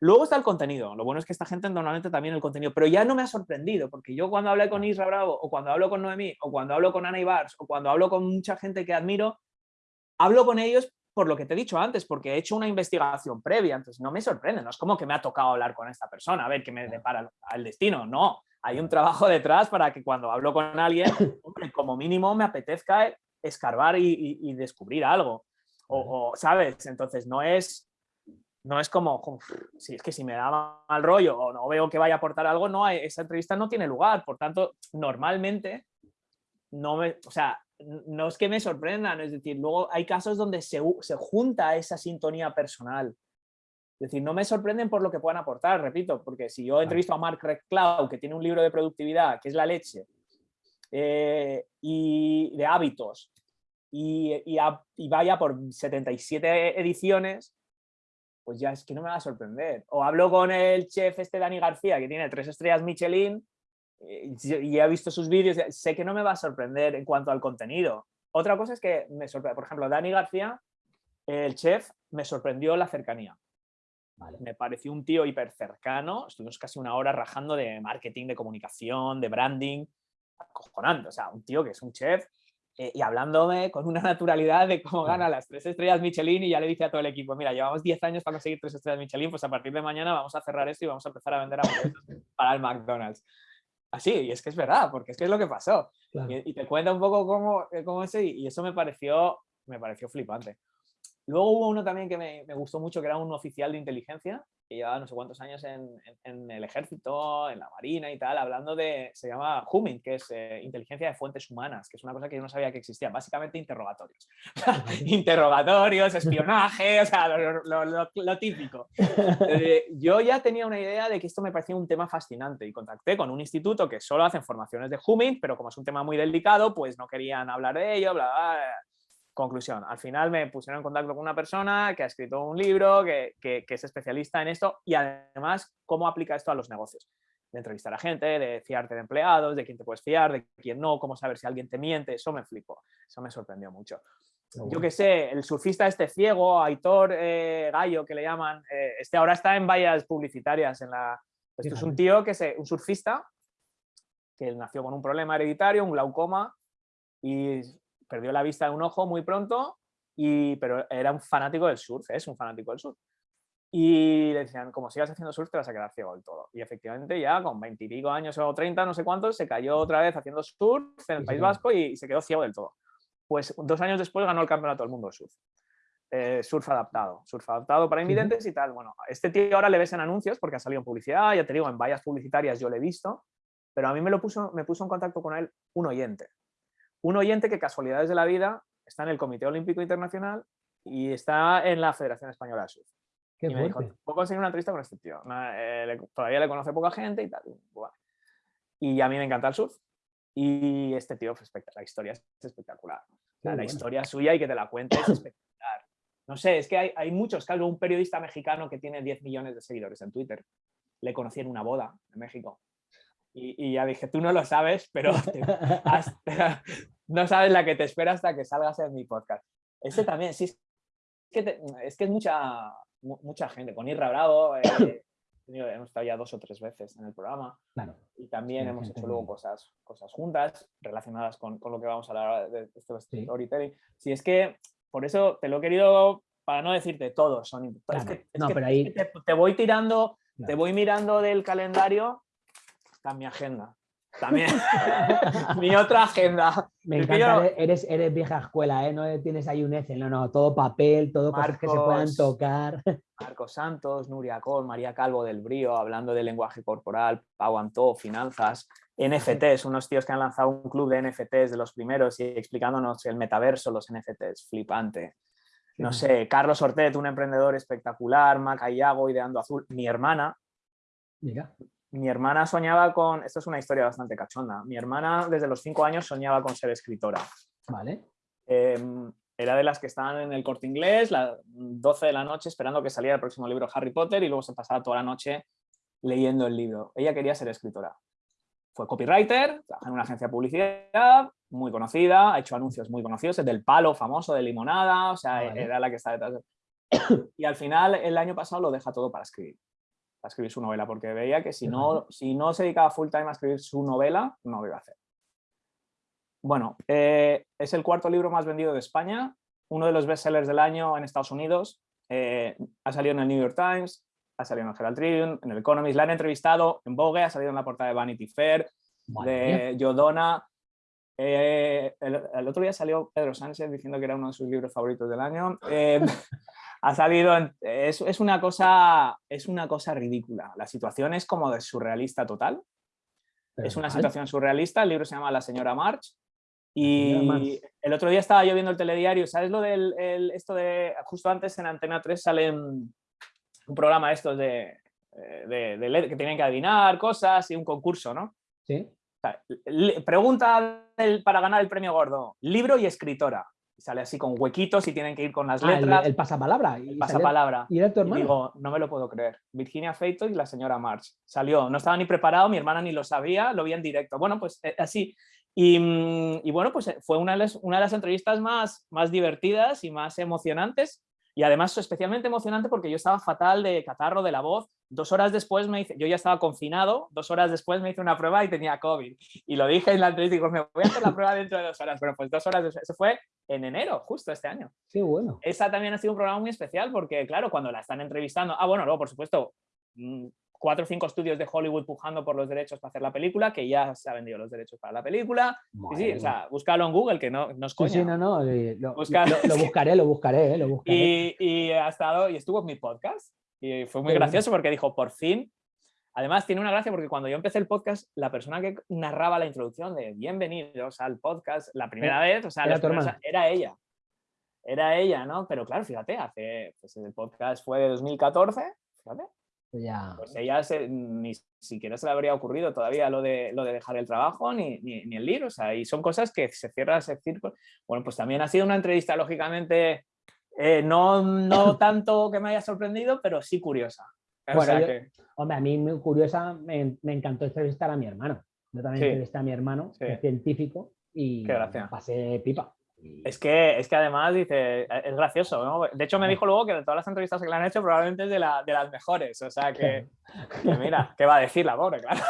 Luego está el contenido. Lo bueno es que esta gente normalmente también el contenido, pero ya no me ha sorprendido, porque yo cuando hablé con Isra Bravo, o cuando hablo con Noemí, o cuando hablo con Ana Ibars, o cuando hablo con mucha gente que admiro, hablo con ellos por lo que te he dicho antes, porque he hecho una investigación previa, entonces no me sorprende, no es como que me ha tocado hablar con esta persona, a ver qué me depara el destino, no, hay un trabajo detrás para que cuando hablo con alguien, como mínimo me apetezca escarbar y, descubrir algo, o, ¿sabes? Entonces no es no es como, si es que si me da mal rollo o no veo que vaya a aportar algo, no, esa entrevista no tiene lugar. Por tanto, normalmente, no me, o sea, no es que me sorprendan, es decir, luego hay casos donde se, se junta esa sintonía personal. Es decir, no me sorprenden por lo que puedan aportar, repito, porque si yo entrevisto a Mark Reclau, que tiene un libro de productividad, que es la leche, eh, y de hábitos y, y, vaya por 77 ediciones, pues ya es que no me va a sorprender. O hablo con el chef este Dani García, que tiene tres estrellas Michelin, y he visto sus vídeos, sé que no me va a sorprender en cuanto al contenido. Otra cosa es que me sorprende, por ejemplo, Dani García, el chef, me sorprendió la cercanía. Me pareció un tío hiper cercano, estuvimos casi una hora rajando de marketing, de comunicación, de branding, acojonando, o sea, un tío que es un chef eh, y hablándome con una naturalidad de cómo gana las tres estrellas Michelin y ya le dice a todo el equipo, mira, llevamos 10 años para conseguir tres estrellas Michelin, pues a partir de mañana vamos a cerrar esto y vamos a empezar a vender para el McDonald's. Así, y es que es verdad, porque es que es lo que pasó. Y, te cuenta un poco cómo, eh, cómo ese, y eso me pareció, me pareció flipante. Luego hubo uno también que me, me, gustó mucho, que era un oficial de inteligencia, que llevaba no sé cuántos años en, en, el ejército, en la marina y tal, hablando de, se llama Humming, que es eh, inteligencia de fuentes humanas, que es una cosa que yo no sabía que existía, básicamente interrogatorios. interrogatorios, espionaje, o sea, lo, lo, lo, típico. Eh, yo ya tenía una idea de que esto me parecía un tema fascinante y contacté con un instituto que solo hacen formaciones de Humming, pero como es un tema muy delicado, pues no querían hablar de ello, bla, bla, bla Conclusión, al final me pusieron en contacto con una persona que ha escrito un libro, que, es especialista en esto y además cómo aplica esto a los negocios. De entrevistar a gente, de fiarte de empleados, de quién te puedes fiar, de quién no, cómo saber si alguien te miente, eso me flipó, eso me sorprendió mucho. Yo que sé, el surfista este ciego, Aitor eh, Gallo, que le llaman, eh, este ahora está en vallas publicitarias. En la... Esto es un tío que es un surfista que nació con un problema hereditario, un glaucoma, y perdió la vista de un ojo muy pronto, y, pero era un fanático del surf, es un fanático del surf. Y le decían, como sigas haciendo surf te vas a quedar ciego del todo. Y efectivamente ya con veintipico años o treinta, no sé cuántos, se cayó otra vez haciendo surf en el País Vasco y, se quedó ciego del todo. Pues dos años después ganó el campeonato del mundo de surf. Eh, surf adaptado, surf adaptado para invidentes y tal. Bueno, este tío ahora le ves en anuncios porque ha salido en publicidad, ya te digo, en vallas publicitarias yo lo he visto, pero a mí me, lo puso, me puso en contacto con él un oyente un oyente que casualidades de la vida está en el Comité Olímpico Internacional y está en la Federación Española de Surf. y me dijo, ¿puedo conseguir una entrevista con este tío? Eh, todavía le conoce poca gente y tal. Y a mí me encanta el surf. Y este tío, la historia es espectacular. la historia suya y que te la cuente es espectacular. No sé, es que hay, hay muchos casos. Un periodista mexicano que tiene 10 millones de seguidores en Twitter. Le conocí en una boda en México. Y, ya dije, tú no lo sabes, pero no sabes la que te espera hasta que salgas en mi podcast. Este también, sí, es que, es, que es mucha, mucha gente. Con Irra Bravo, eh, hemos estado ya dos o tres veces en el programa. Y también hemos hecho luego cosas, cosas juntas relacionadas con, con, lo que vamos a hablar de esto de storytelling. Sí, es que por eso te lo he querido, para no decirte todo, son es que, no, pero ahí... te, voy tirando, te voy mirando del calendario está mi agenda. También mi otra agenda. Me encanta, eres, eres vieja escuela, ¿eh? no tienes ahí un Excel, no, no, todo papel, todo cosas que se puedan tocar. Marcos Santos, Nuria Col, María Calvo del Brío, hablando de lenguaje corporal, Pau Antó, finanzas, NFTs, unos tíos que han lanzado un club de NFTs de los primeros y explicándonos el metaverso, los NFTs, flipante. No sé, Carlos Ortet, un emprendedor espectacular, Maca Iago, Ideando Azul, mi hermana, Mira mi hermana soñaba con, esto es una historia bastante cachonda, mi hermana desde los cinco años soñaba con ser escritora. Vale. Em, era de las que estaban en el corte inglés, las 12 de la noche esperando que saliera el próximo libro Harry Potter y luego se pasaba toda la noche leyendo el libro. Ella quería ser escritora. Fue copywriter, trabajó en una agencia de publicidad muy conocida, ha hecho anuncios muy conocidos, es del palo famoso de limonada, o sea, era la que está detrás. De... Y al final, el año pasado lo deja todo para escribir a escribir su novela, porque veía que si no, si no se dedicaba full time a escribir su novela, no lo iba a hacer. Bueno, eh, es el cuarto libro más vendido de España, uno de los bestsellers del año en Estados Unidos, eh, ha salido en el New York Times, ha salido en el Herald Tribune, en el Economist, la han entrevistado en Vogue, ha salido en la portada de Vanity Fair, de Yodona. Eh, el, otro día salió Pedro Sánchez diciendo que era uno de sus libros favoritos del año. ha salido, es, es, una cosa, es una cosa ridícula. La situación es como de surrealista total. es una situación surrealista, el libro se llama La señora March. Y el otro día estaba yo viendo el telediario, ¿sabes lo del esto de, justo antes en Antena 3 sale un, programa estos de, de, de, que tienen que adivinar cosas y un concurso, ¿no? Sí. pregunta para ganar el premio gordo, libro y escritora. Sale así con huequitos y tienen que ir con las ah, letras. el, pasapalabra. El pasapalabra. ¿Y era tu hermano? digo, no me lo puedo creer. Virginia Feito y la señora March. Salió, no estaba ni preparado, mi hermana ni lo sabía, lo vi en directo. Bueno, pues eh, así. Mm, y, bueno, pues eh, fue una de las, una de las entrevistas más, más divertidas y más emocionantes y además especialmente emocionante porque yo estaba fatal de catarro de la voz. Dos horas después me hice, yo ya estaba confinado, dos horas después me hice una prueba y tenía COVID. Y lo dije en la entrevista, digo, me voy a hacer la prueba dentro de dos horas. Pero pues dos horas, después, eso fue en enero, justo este año. Sí, bueno. Esa también ha sido un programa muy especial porque, claro, cuando la están entrevistando, ah, bueno, luego, por supuesto, mm, cuatro o cinco estudios de Hollywood pujando por los derechos para hacer la película, que ya se ha vendido los derechos para la película. Sí, sí, o sea, búscalo en Google, que no, no es coña. Sí, sí, no, no, eh, lo, buscaré, lo buscaré, eh, lo buscaré. Y, y, ha estado, y estuvo en mi podcast, y fue muy gracioso porque dijo, por fin, además tiene una gracia porque cuando yo empecé el podcast, la persona que narraba la introducción de bienvenidos al podcast, la primera vez, o sea, era, era ella. Era ella, ¿no? Pero claro, fíjate, hace, pues el podcast fue de 2014, fíjate, ya. Pues ella ni siquiera se le habría ocurrido todavía lo de, lo de dejar el trabajo ni, ni, el libro. O sea, y son cosas que se cierra ese círculo. Bueno, pues también ha sido una entrevista, lógicamente, eh, no, no tanto que me haya sorprendido, pero sí curiosa. Hombre, a mí muy curiosa, me, me, encantó entrevistar a mi hermano. Yo también entrevisté a mi hermano, que es científico, y pasé pipa. Es que, es que además dice, e, es gracioso, ¿no? De hecho me dijo luego que de todas las entrevistas que le han hecho probablemente es de, la, de las mejores, o sea que, mira, ¿qué va a decir la pobre? Claro.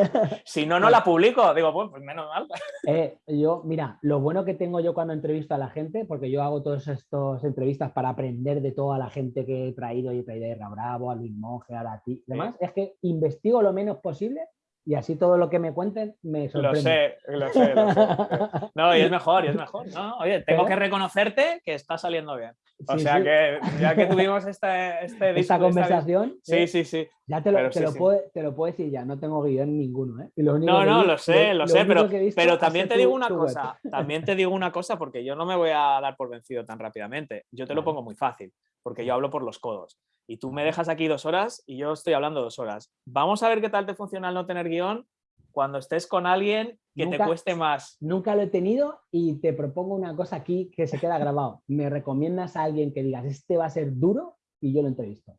si no, no la publico, digo, pues, pues menos mal. Eh, yo, mira, lo bueno que tengo yo cuando entrevisto a la gente, porque yo hago todas estas entrevistas para aprender de toda la gente que he traído, y he traído a Bravo, a Luis Monge, a ti, demás, es que investigo lo menos posible y así todo lo que me cuenten me sorprende. Lo sé, lo sé, No, y es mejor, y es mejor. No, oye, tengo que reconocerte que está saliendo bien. O sea que ya que tuvimos este, este esta conversación. sí, sí, sí. Ya te lo, te, lo puedo, te lo, puedo, decir ya, no tengo guion ninguno. ¿eh? no, no, lo sé, lo, sé, pero, pero también te digo una cosa, también te digo una cosa porque yo no me voy a dar por vencido tan rápidamente. Yo te lo pongo muy fácil, porque yo hablo por los codos y tú me dejas aquí dos horas y yo estoy hablando dos horas. Vamos a ver qué tal te funciona el no tener guion cuando estés con alguien que te cueste más. Nunca lo he tenido y te propongo una cosa aquí que se queda grabado. Me recomiendas a alguien que digas, este va a ser duro y yo lo entrevisto.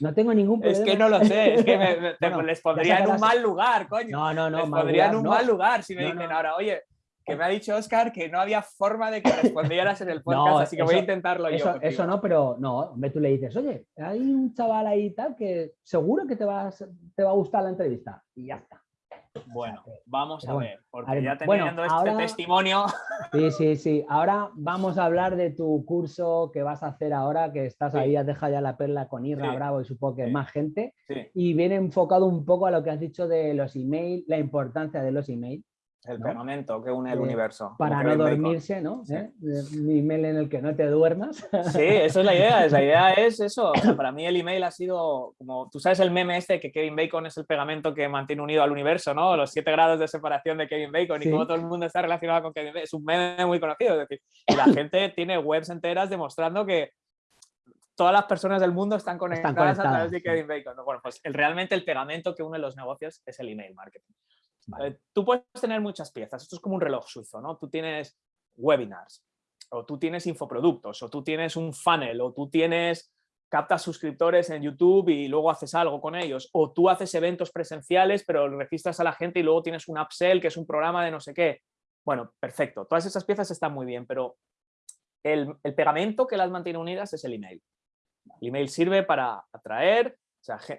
No tengo ningún problema. Es que no lo sé, es que me, les pondría en un mal lugar, coño. No, no, no. Les pondría en un mal lugar si me dicen ahora, oye, que me ha dicho Oscar que no había forma de que respondieras en el podcast, así que voy a intentarlo yo. Eso no, pero no, hombre, tú le dices, oye, hay un chaval ahí tal que seguro que te va, te va a gustar la entrevista. Y ya está. Bueno, vamos a ver, porque ya teniendo este testimonio. Sí, sí, sí. Ahora vamos a hablar de tu curso que vas a hacer ahora, que estás ahí, has dejado ya la perla con Irra Bravo y supongo que más gente. Y viene enfocado un poco a lo que has dicho de los emails, la importancia de los emails. El pegamento que une el eh, universo. Para no dormirse, ¿no? ¿Eh? Mi email en el que no te duermas. Sí, eso es la idea. La idea es eso. para mí el email ha sido como, tú sabes el meme este que Kevin Bacon es el pegamento que mantiene unido al universo, ¿no? Los siete grados de separación de Kevin Bacon y como todo el mundo está relacionado con Kevin Bacon. Es un meme muy conocido. Es decir, la gente tiene webs enteras demostrando que todas las personas del mundo están conectadas, a través de Kevin Bacon. Bueno, pues el, realmente el pegamento que une los negocios es el email marketing. Eh, tú puedes tener muchas piezas, esto es como un reloj suizo, ¿no? Tú tienes webinars, o tú tienes infoproductos, o tú tienes un funnel, o tú tienes captas suscriptores en YouTube y luego haces algo con ellos, o tú haces eventos presenciales pero registras a la gente y luego tienes un upsell que es un programa de no sé qué. Bueno, perfecto, todas esas piezas están muy bien, pero el, pegamento que las mantiene unidas es el email. El email sirve para atraer,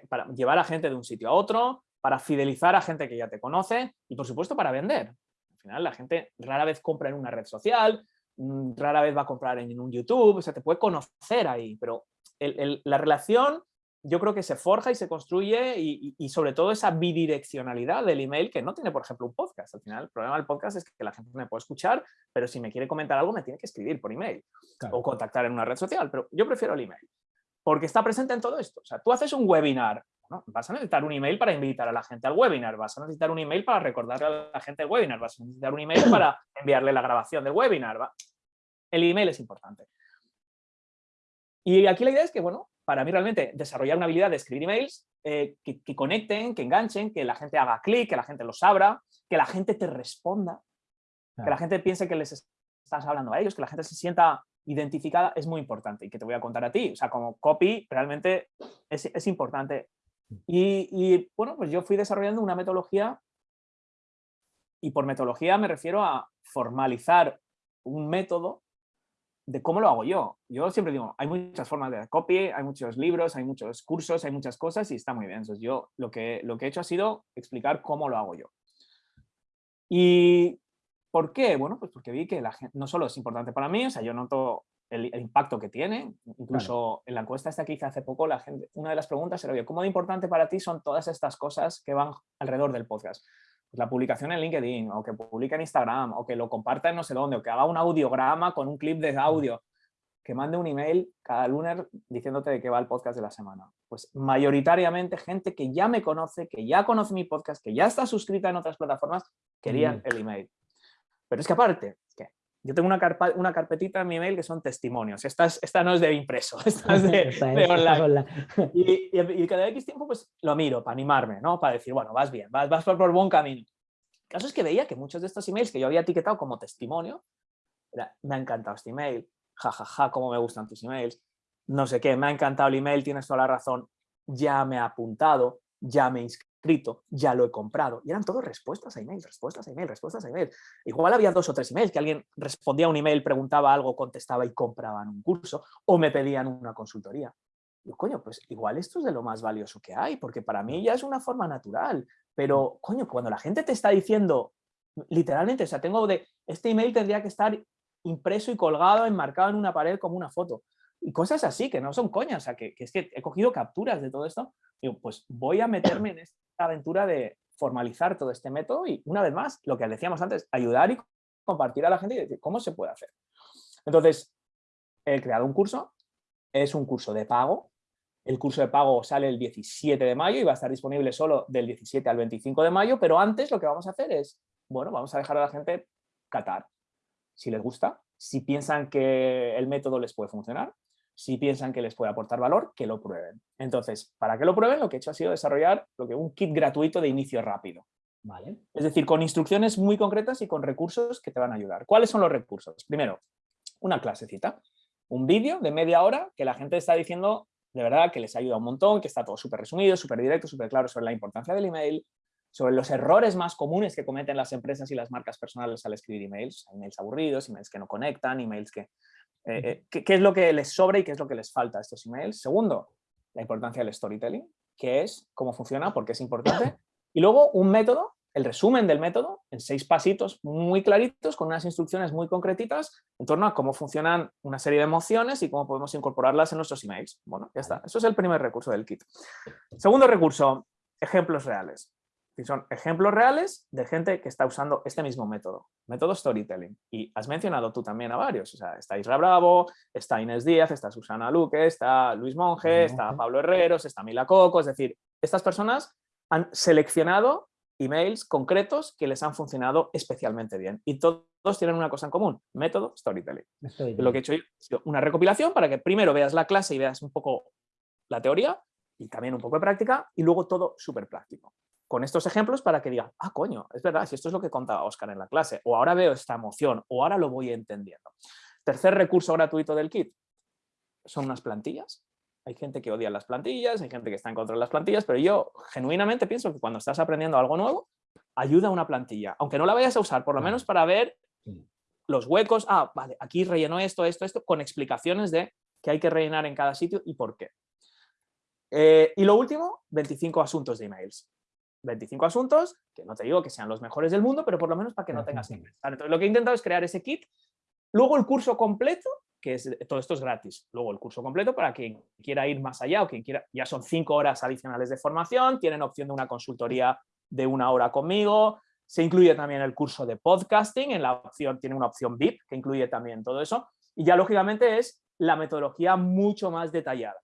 para llevar a gente de un sitio a otro, para fidelizar a gente que ya te conoce y por supuesto para vender. Al final la gente rara vez compra en una red social, mm, rara vez va a comprar en un YouTube, o sea, te puede conocer ahí, pero la relación yo creo que se forja y se construye y, sobre todo esa bidireccionalidad del email que no tiene, por ejemplo, un podcast. Al final, el problema del podcast es que la gente me puede escuchar, pero si me quiere comentar algo me tiene que escribir por email o contactar en una red social, pero yo prefiero el email porque está presente en todo esto. O sea, tú haces un webinar Vas a necesitar un email para invitar a la gente al webinar, vas a necesitar un email para recordarle a la gente el webinar, vas a necesitar un email para enviarle la grabación del webinar. El email es importante. Y aquí la idea es que, bueno, para mí realmente desarrollar una habilidad de escribir emails eh, que, conecten, que enganchen, que la gente haga clic, que la gente los abra, que la gente te responda, que la gente piense que les estás hablando a ellos, que la gente se sienta identificada, es muy importante y que te voy a contar a ti. O sea, como copy realmente es, importante. Y, y, bueno, pues yo fui desarrollando una metodología y por metodología me refiero a formalizar un método de cómo lo hago yo. Yo siempre digo, hay muchas formas de copy, hay muchos libros, hay muchos cursos, hay muchas cosas y está muy bien. Entonces yo lo que, lo que he hecho ha sido explicar cómo lo hago yo. ¿Y por qué? Bueno, pues porque vi que la gente, no solo es importante para mí, o sea, yo noto el, impacto que tiene, incluso en la encuesta esta que hice hace poco, la gente, una de las preguntas era, oye, ¿cómo de importante para ti son todas estas cosas que van alrededor del podcast? Pues la publicación en LinkedIn, o que publique en Instagram, o que lo comparta en no sé dónde, o que haga un audiograma con un clip de audio, que mande un email cada lunes diciéndote de qué va el podcast de la semana. Pues mayoritariamente gente que ya me conoce, que ya conoce mi podcast, que ya está suscrita en otras plataformas, querían el email. Pero es que aparte, yo tengo una, una carpetita en mi email que son testimonios. Esta, esta no es de impreso, esta es de, online. Y, cada X tiempo pues lo miro para animarme, ¿no? Para decir, bueno, vas bien, vas, vas por, por buen camino. El caso es que veía que muchos de estos emails que yo había etiquetado como testimonio, me ha encantado este email, jajaja, ja, ja, cómo me gustan tus emails, no sé qué, me ha encantado el email, tienes toda la razón, ya me ha apuntado, ya me he inscrito, ya lo he comprado. Y eran todas respuestas a email, respuestas a email, respuestas a email. Igual había dos o tres emails, que alguien respondía a un email, preguntaba algo, contestaba y compraban un curso, o me pedían una consultoría. Y coño, pues igual esto es de lo más valioso que hay, porque para mí ya es una forma natural. Pero, coño, cuando la gente te está diciendo, literalmente, o sea, tengo de, este email tendría que estar impreso y colgado, enmarcado en una pared como una foto. Y cosas así, que no son coñas, o sea, que, es que he cogido capturas de todo esto. Digo, pues voy a meterme en esta aventura de formalizar todo este método y, una vez más, lo que decíamos antes, ayudar y compartir a la gente y decir cómo se puede hacer. Entonces, he creado un curso, es un curso de pago, el curso de pago sale el 17 de mayo y va a estar disponible solo del 17 al 25 de mayo, pero antes lo que vamos a hacer es, bueno, vamos a dejar a la gente catar si les gusta, si piensan que el método les puede funcionar, si piensan que les puede aportar valor, que lo prueben. Entonces, para que lo prueben, lo que he hecho ha sido desarrollar lo que, un kit gratuito de inicio rápido. Vale. Es decir, con instrucciones muy concretas y con recursos que te van a ayudar. ¿Cuáles son los recursos? Primero, una clasecita, un vídeo de media hora que la gente está diciendo de verdad que les ayuda un montón, que está todo súper resumido, súper directo, súper claro sobre la importancia del email, sobre los errores más comunes que cometen las empresas y las marcas personales al escribir emails, emails aburridos, emails que no conectan, emails que... Eh, eh, ¿qué, es lo que les sobra y qué es lo que les falta a estos emails? Segundo, la importancia del storytelling, qué es, cómo funciona, por qué es importante. Y luego un método, el resumen del método, en seis pasitos muy claritos, con unas instrucciones muy concretitas en torno a cómo funcionan una serie de emociones y cómo podemos incorporarlas en nuestros emails. Bueno, ya está. Eso es el primer recurso del kit. Segundo recurso, ejemplos reales son ejemplos reales de gente que está usando este mismo método, método storytelling. Y has mencionado tú también a varios, o sea, está Isra Bravo, está Inés Díaz, está Susana Luque, está Luis Monge, está Pablo Herreros, está Mila Coco, es decir, estas personas han seleccionado emails concretos que les han funcionado especialmente bien. Y todos tienen una cosa en común, método storytelling. Lo que he hecho yo es una recopilación para que primero veas la clase y veas un poco la teoría y también un poco de práctica y luego todo súper práctico con estos ejemplos para que digan, ah, coño, es verdad, si esto es lo que contaba Oscar en la clase, o ahora veo esta emoción, o ahora lo voy entendiendo. Tercer recurso gratuito del kit, son unas plantillas. Hay gente que odia las plantillas, hay gente que está en contra de las plantillas, pero yo genuinamente pienso que cuando estás aprendiendo algo nuevo, ayuda una plantilla, aunque no la vayas a usar, por lo menos para ver los huecos, ah, vale, aquí relleno esto, esto, esto, con explicaciones de qué hay que rellenar en cada sitio y por qué. Eh, y lo último, 25 asuntos de emails. 25 asuntos, que no te digo que sean los mejores del mundo, pero por lo menos para que no tengas que Entonces, lo que he intentado es crear ese kit, luego el curso completo, que es, todo esto es gratis, luego el curso completo para quien quiera ir más allá o quien quiera, ya son cinco horas adicionales de formación, tienen opción de una consultoría de una hora conmigo, se incluye también el curso de podcasting, en la opción, tiene una opción VIP que incluye también todo eso, y ya lógicamente es la metodología mucho más detallada.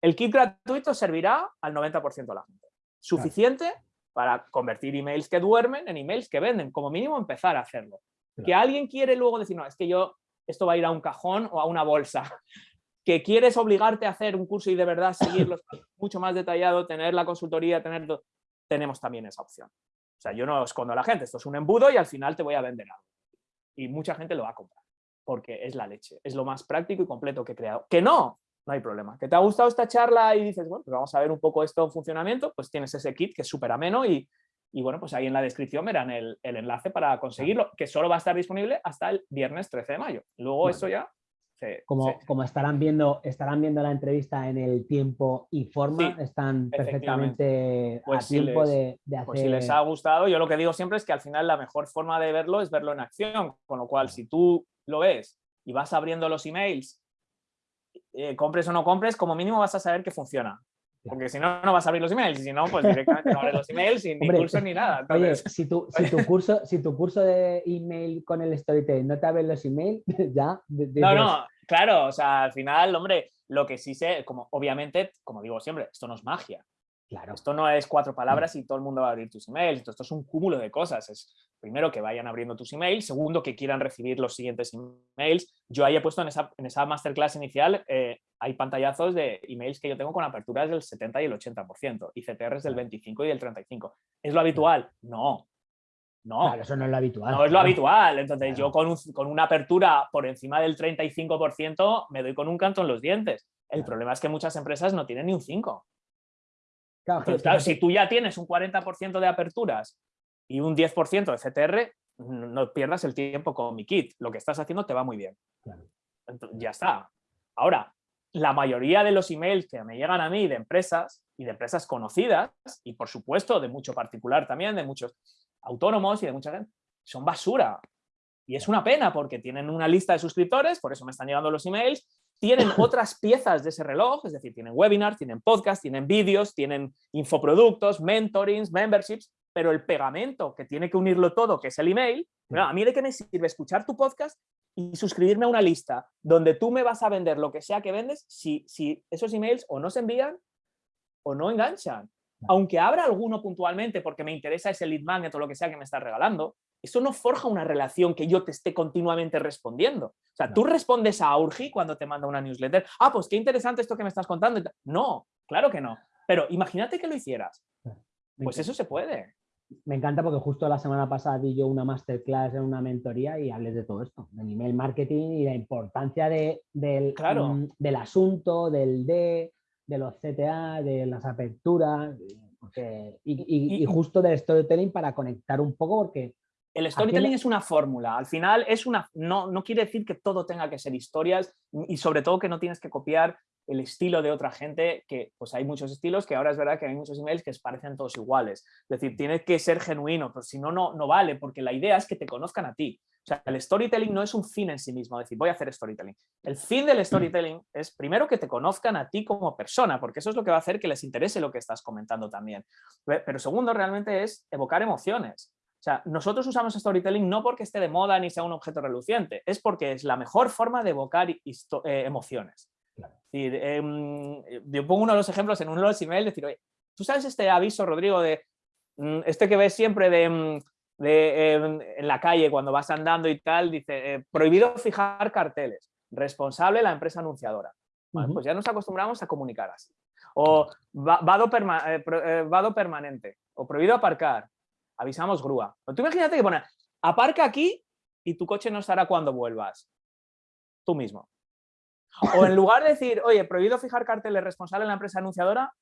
El kit gratuito servirá al 90% de la gente suficiente para convertir emails que duermen en emails que venden, como mínimo empezar a hacerlo. Que alguien quiere luego decir, no, es que yo, esto va a ir a un cajón o a una bolsa. Que quieres obligarte a hacer un curso y de verdad seguirlo mucho más detallado, tener la consultoría, tener tenemos también esa opción. sea, yo no escondo a la gente, esto es un embudo y al final te voy a vender algo. Y mucha gente lo va a comprar, porque es la leche, es lo más práctico y completo que he creado. Que no, no hay problema. ¿Que te ha gustado esta charla y dices, bueno, pues vamos a ver un poco esto en funcionamiento? Pues tienes ese kit que es súper ameno y, y, bueno, pues ahí en la descripción verán el, el, enlace para conseguirlo, que solo va a estar disponible hasta el viernes 13 de mayo. Luego eso ya... como, como estarán, viendo, estarán viendo la entrevista en el tiempo y forma, están perfectamente a pues tiempo de, de, hacer... Pues si les ha gustado, yo lo que digo siempre es que al final la mejor forma de verlo es verlo en acción, con lo cual si tú lo ves y vas abriendo los emails eh, compres o no compres, como mínimo vas a saber que funciona. Porque si no, no vas a abrir los emails. Y si no, pues directamente no abres los emails sin ni curso ni nada. Oye, si tu, si, tu curso, si tu curso de email con el storytelling no te abre los emails, ya... No, no, claro. O sea, al final, hombre, lo que sí sé, como obviamente, como digo siempre, esto no es magia. Claro. Esto no es cuatro palabras y todo el mundo va a abrir tus emails. Esto, es un cúmulo de cosas. Es primero que vayan abriendo tus emails, segundo que quieran recibir los siguientes emails. Yo ahí he puesto en esa, en esa masterclass inicial, eh, hay pantallazos de emails que yo tengo con aperturas del 70 y el 80% y CTRs del 25 y del 35. ¿Es lo habitual? No. No. eso no es lo habitual. No es lo habitual. Entonces yo con, con una apertura por encima del 35% me doy con un canto en los dientes. El problema es que muchas empresas no tienen ni un 5. Claro, si tú ya tienes un 40% de aperturas y un 10% de CTR, no pierdas el tiempo con mi kit. Lo que estás haciendo te va muy bien. ya está. Ahora, la mayoría de los emails que me llegan a mí de empresas y de empresas conocidas, y por supuesto de mucho particular también, de muchos autónomos y de mucha gente, son basura. Y es una pena porque tienen una lista de suscriptores, por eso me están llegando los emails, tienen otras piezas de ese reloj, es decir, tienen webinars, tienen podcasts, tienen vídeos, tienen infoproductos, mentorings, memberships, pero el pegamento que tiene que unirlo todo, que es el email, a mí de qué me sirve escuchar tu podcast y suscribirme a una lista donde tú me vas a vender lo que sea que vendes si, si esos emails o no se envían o no enganchan. Aunque abra alguno puntualmente porque me interesa ese lead magnet o lo que sea que me estás regalando, eso no forja una relación que yo te esté continuamente respondiendo. O sea, tú respondes a Aurgi cuando te manda una newsletter. Ah, pues qué interesante esto que me estás contando. No, claro que no. Pero imagínate que lo hicieras. Pues eso se puede. Me encanta porque justo la semana pasada di yo una masterclass en una mentoría y hablé de todo esto, del email marketing y la importancia de, del, mm, del asunto, del D, de los CTA, de las aperturas, y, y, justo del storytelling para conectar un poco porque el storytelling es una fórmula, al final es una, no, no quiere decir que todo tenga que ser historias y sobre todo que no tienes que copiar el estilo de otra gente, que pues hay muchos estilos, que ahora es verdad que hay muchos emails que parecen todos iguales. Es decir, tiene que ser genuino, pero si no, no, no vale, porque la idea es que te conozcan a ti. O sea, el storytelling no es un fin en sí mismo, decir, voy a hacer storytelling. El fin del storytelling es primero que te conozcan a ti como persona, porque eso es lo que va a hacer que les interese lo que estás comentando también. Pero segundo, realmente es evocar emociones. O sea, nosotros usamos storytelling no porque esté de moda ni sea un objeto reluciente, es porque es la mejor forma de evocar eh, emociones. Em, yo pongo uno de los ejemplos en uno de los emails, decir, oye, ¿tú sabes este aviso, Rodrigo, de mm, este que ves siempre de, mm, em, en la calle cuando vas andando y tal, dice, eh, prohibido fijar carteles, responsable la empresa anunciadora. Pues ya nos acostumbramos a comunicar así. O vado, eh, vado permanente, o prohibido aparcar, avisamos grúa. tú imagínate que pone, aparca aquí y tu coche no estará cuando vuelvas. Tú mismo. O en lugar de decir, oye, prohibido fijar carteles responsable en la empresa anunciadora,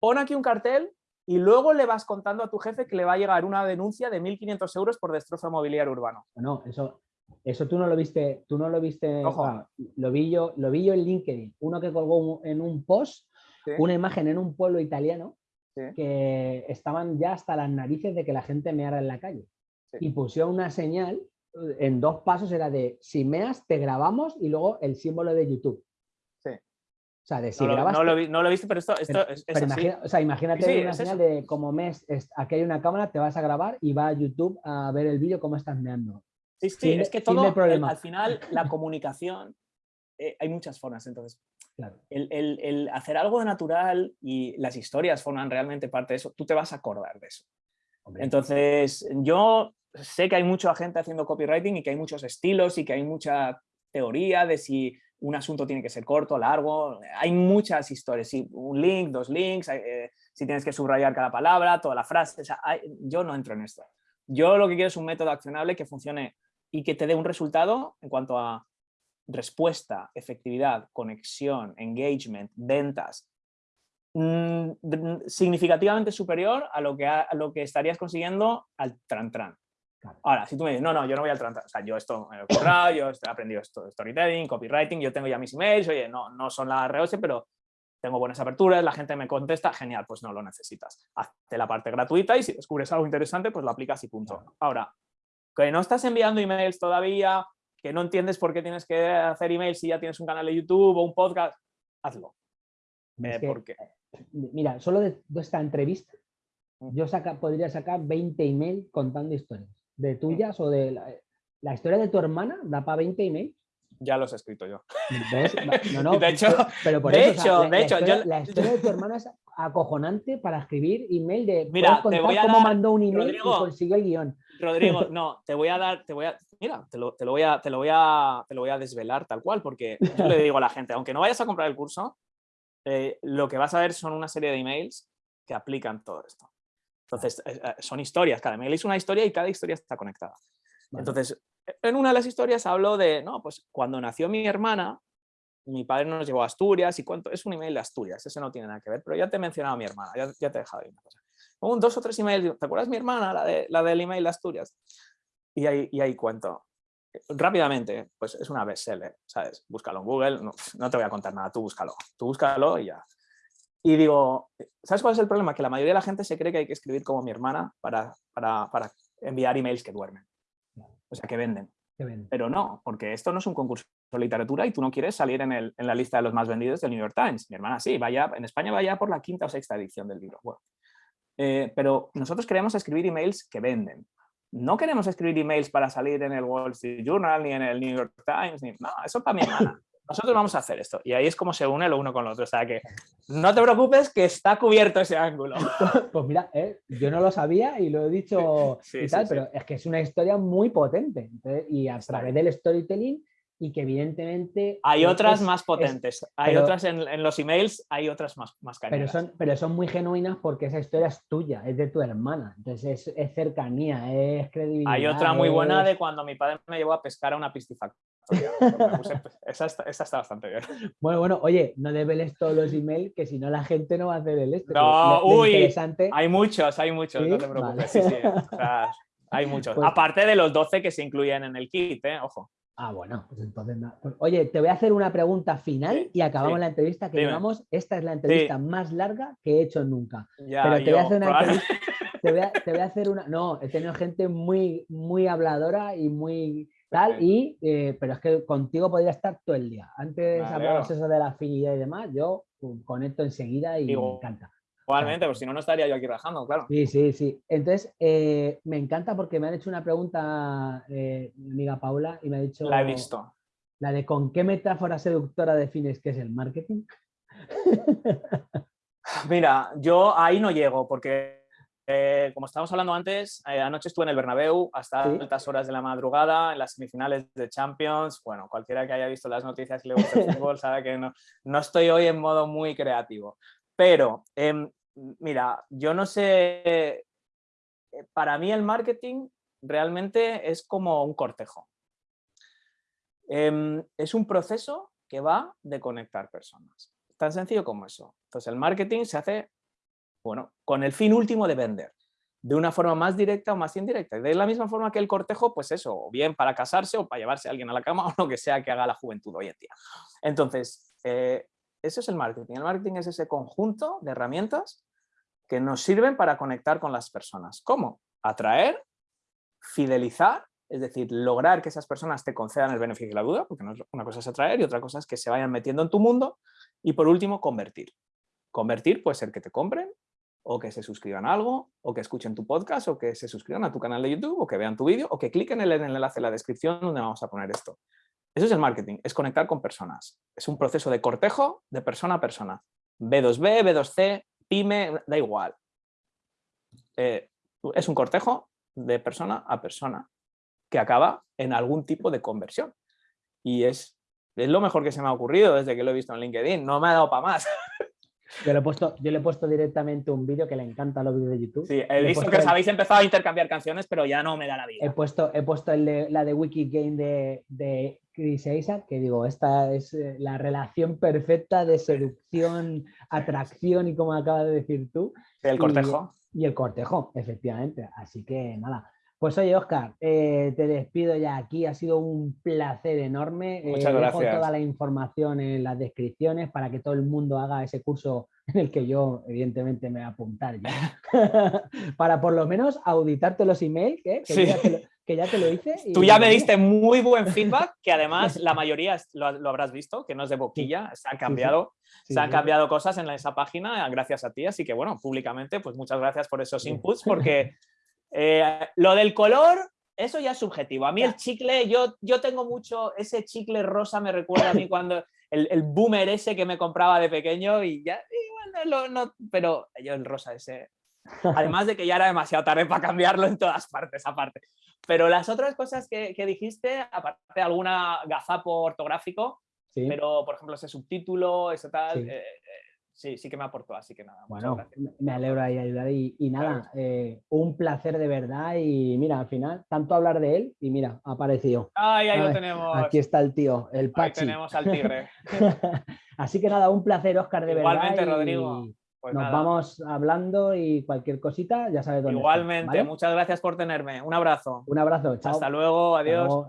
pon aquí un cartel y luego le vas contando a tu jefe que le va a llegar una denuncia de 1.500 euros por destrozo mobiliario urbano. No, eso, eso tú no lo viste, tú no lo viste, lo, vi yo, lo vi yo en LinkedIn, uno que colgó en un post, una imagen en un pueblo italiano que estaban ya hasta las narices de que la gente meara en la calle. Y pusieron una señal en dos pasos, era de si meas, te grabamos y luego el símbolo de YouTube. Sí. O sea, de si no, grabas. No lo, no lo he visto, pero esto, esto es, o sea, imagínate una señal de como mes, aquí hay una cámara, te vas a grabar y va a YouTube a ver el vídeo cómo estás meando. Sí, sí, es que todo, al final, la comunicación, eh, hay muchas formas, entonces el, hacer algo de natural y las historias forman realmente parte de eso, tú te vas a acordar de eso. Entonces, yo sé que hay mucha gente haciendo copywriting y que hay muchos estilos y que hay mucha teoría de si un asunto tiene que ser corto, largo, hay muchas historias, un link, dos links, eh, si tienes que subrayar cada palabra, toda la frase, yo no entro en esto. Yo lo que quiero es un método accionable que funcione y que te dé un resultado en cuanto a respuesta, efectividad, conexión, engagement, ventas, mm, significativamente superior a lo que, a lo que estarías consiguiendo al tran tran. Ahora, si tú me dices, no, no, yo no voy al tran, o sea, yo esto me he currado, yo he aprendido esto, storytelling, copywriting, yo tengo ya mis emails, oye, no, no son la ROS, pero tengo buenas aperturas, la gente me contesta, genial, pues no lo necesitas. Hazte la parte gratuita y si descubres algo interesante, pues lo aplicas y punto. Ahora, que no estás enviando emails todavía, que no entiendes por qué tienes que hacer emails si ya tienes un canal de YouTube o un podcast, hazlo. Eh, mira, solo de, esta entrevista mm. yo saca, podría sacar 20 emails contando historias. De mm. tuyas o de la, historia de tu hermana, da para 20 emails. Ya los he escrito yo. No, no, de hecho, pero por de hecho, de hecho, la historia de tu hermana es acojonante para escribir email de mira, te voy a cómo mandó un email y consiguió el guion. Rodrigo, no, te voy a dar, te voy a, mira, te lo, voy a, te lo voy a, te lo voy a desvelar tal cual, porque yo le digo a la gente, aunque no vayas a comprar el curso, eh, lo que vas a ver son una serie de emails que aplican todo esto. Entonces, eh, eh, son historias, cada email es una historia y cada historia está conectada. Entonces, en una de las historias hablo de, no, pues cuando nació mi hermana, mi padre nos llevó a Asturias y cuánto, es un email de Asturias, ese no tiene nada que ver, pero ya te he mencionado a mi hermana, ya, te he dejado ahí una cosa. Un dos o tres emails, ¿te acuerdas mi hermana, la, de, la del email de Asturias? Y ahí, y ahí cuento. Rápidamente, pues es una bestseller, ¿sabes? Búscalo en Google, no, te voy a contar nada, tú búscalo, tú búscalo y ya. Y digo, ¿sabes cuál es el problema? Que la mayoría de la gente se cree que hay que escribir como mi hermana para, para, para enviar emails que duermen, o sea, que venden. Pero no, porque esto no es un concurso de literatura y tú no quieres salir en, el, en, la lista de los más vendidos del New York Times. Mi hermana sí, vaya, en España vaya por la quinta o sexta edición del libro. Bueno, eh, pero nosotros queremos escribir emails que venden. No queremos escribir emails para salir en el Wall Street Journal, ni en el New York Times, ni, no, eso para mi hermana. Nosotros vamos a hacer esto. Y ahí es como se une lo uno con lo otro. O sea que no te preocupes que está cubierto ese ángulo. Pues mira, eh, yo no lo sabía y lo he dicho y tal, pero es que es una historia muy potente. y a través del storytelling y que evidentemente... Hay otras más potentes, hay otras en, los emails, hay otras más, más Pero son, pero son muy genuinas porque esa historia es tuya, es de tu hermana, entonces es, cercanía, es credibilidad. Hay otra muy buena de cuando mi padre me llevó a pescar a una piscifactoría. esa, está, esa, está, bastante bien. Bueno, bueno, oye, no debeles todos los emails que si no la gente no va a hacer el este. No, uy, hay muchos, hay muchos, no te preocupes. Sí, sí, hay muchos. Pues Aparte de los 12 que se incluyen en el kit, ¿eh? ojo. Ah, bueno, pues entonces nada. Pues, oye, te voy a hacer una pregunta final y acabamos la entrevista que llevamos. Esta es la entrevista más larga que he hecho nunca. Pero te voy a hacer una entrevista. Te voy a, hacer una. No, he tenido gente muy, muy habladora y muy tal. Y, eh, pero es que contigo podría estar todo el día. Antes hablamos eso de la afinidad y demás. Yo conecto enseguida y me encanta. Igualmente, pues si no, no estaría yo aquí rajando, claro. Sí, sí, sí. Entonces, eh, me encanta porque me han hecho una pregunta eh, mi amiga Paula y me ha dicho... La he visto. La de ¿con qué metáfora seductora defines qué es el marketing? Mira, yo ahí no llego porque, eh, como estábamos hablando antes, anoche estuve en el Bernabéu hasta altas horas de la madrugada, en las semifinales de Champions. Bueno, cualquiera que haya visto las noticias y le gusta el fútbol sabe que no, no estoy hoy en modo muy creativo. Pero, em, mira, yo no sé, eh, para mí el marketing realmente es como un cortejo. Em, es un proceso que va de conectar personas. Tan sencillo como eso. Entonces el marketing se hace, bueno, con el fin último de vender de una forma más directa o más indirecta. De la misma forma que el cortejo, pues eso, o bien para casarse o para llevarse a alguien a la cama o lo que sea que haga la juventud hoy en día. Entonces, eh, eso es el marketing. El marketing es ese conjunto de herramientas que nos sirven para conectar con las personas. ¿Cómo? Atraer, fidelizar, es decir, lograr que esas personas te concedan el beneficio de la duda, porque una cosa es atraer y otra cosa es que se vayan metiendo en tu mundo. Y por último, convertir. Convertir puede ser que te compren, o que se suscriban a algo, o que escuchen tu podcast, o que se suscriban a tu canal de YouTube, o que vean tu vídeo, o que cliquen en el enlace en la descripción donde vamos a poner esto. Eso es el marketing, es conectar con personas. Es un proceso de cortejo de persona a persona. B2B, B2C, pyme, da igual. Eh, es un cortejo de persona a persona que acaba en algún tipo de conversión. Y es es lo mejor que se me ha ocurrido desde que lo he visto en LinkedIn. No me ha dado para más. Yo le, he puesto, yo le he puesto directamente un vídeo que le encanta los vídeos de YouTube. Sí, he visto que os habéis empezado a intercambiar canciones, pero ya no me da la vida. He puesto, he puesto la de Wikigame de, de Chris Isaac, que digo, esta es eh, la relación perfecta de seducción, atracción y como acabas de decir tú. el cortejo. y el cortejo, efectivamente. Así que nada, pues oye, Oscar, eh, te despido ya aquí. Ha sido un placer enorme. Eh, Muchas dejo toda la información en las descripciones para que todo el mundo haga ese curso en el que yo, evidentemente, me voy a apuntar ya. para por lo menos auditarte los emails, ¿eh? que, ya te lo, hice. Tú ya me diste muy buen feedback, que además la mayoría lo, habrás visto, que no es de boquilla, se han cambiado, se han cambiado cosas en esa página gracias a ti. Así que, bueno, públicamente, pues muchas gracias por esos inputs, porque eh, lo del color, eso ya es subjetivo. A mí el chicle, yo, yo tengo mucho, ese chicle rosa me recuerda a mí cuando el, el boomer ese que me compraba de pequeño y ya, no, pero yo el rosa ese, además de que ya era demasiado tarde para cambiarlo en todas partes aparte. Pero las otras cosas que, dijiste, aparte de alguna gazapo ortográfico, pero por ejemplo ese subtítulo, ese tal, eh, sí, sí que me aportó, así que nada. Bueno, me alegro de ayudar y, y nada, eh, un placer de verdad y mira, al final, tanto hablar de él y mira, ha aparecido. Ay, ahí lo tenemos. Aquí está el tío, el Pachi. Ahí tenemos al tigre. así que nada, un placer, Oscar, de Igualmente, verdad. Igualmente, Rodrigo. Pues nos vamos hablando y cualquier cosita ya sabes dónde. Igualmente, muchas gracias por tenerme. Un abrazo. Un abrazo, chao. Hasta luego, adiós.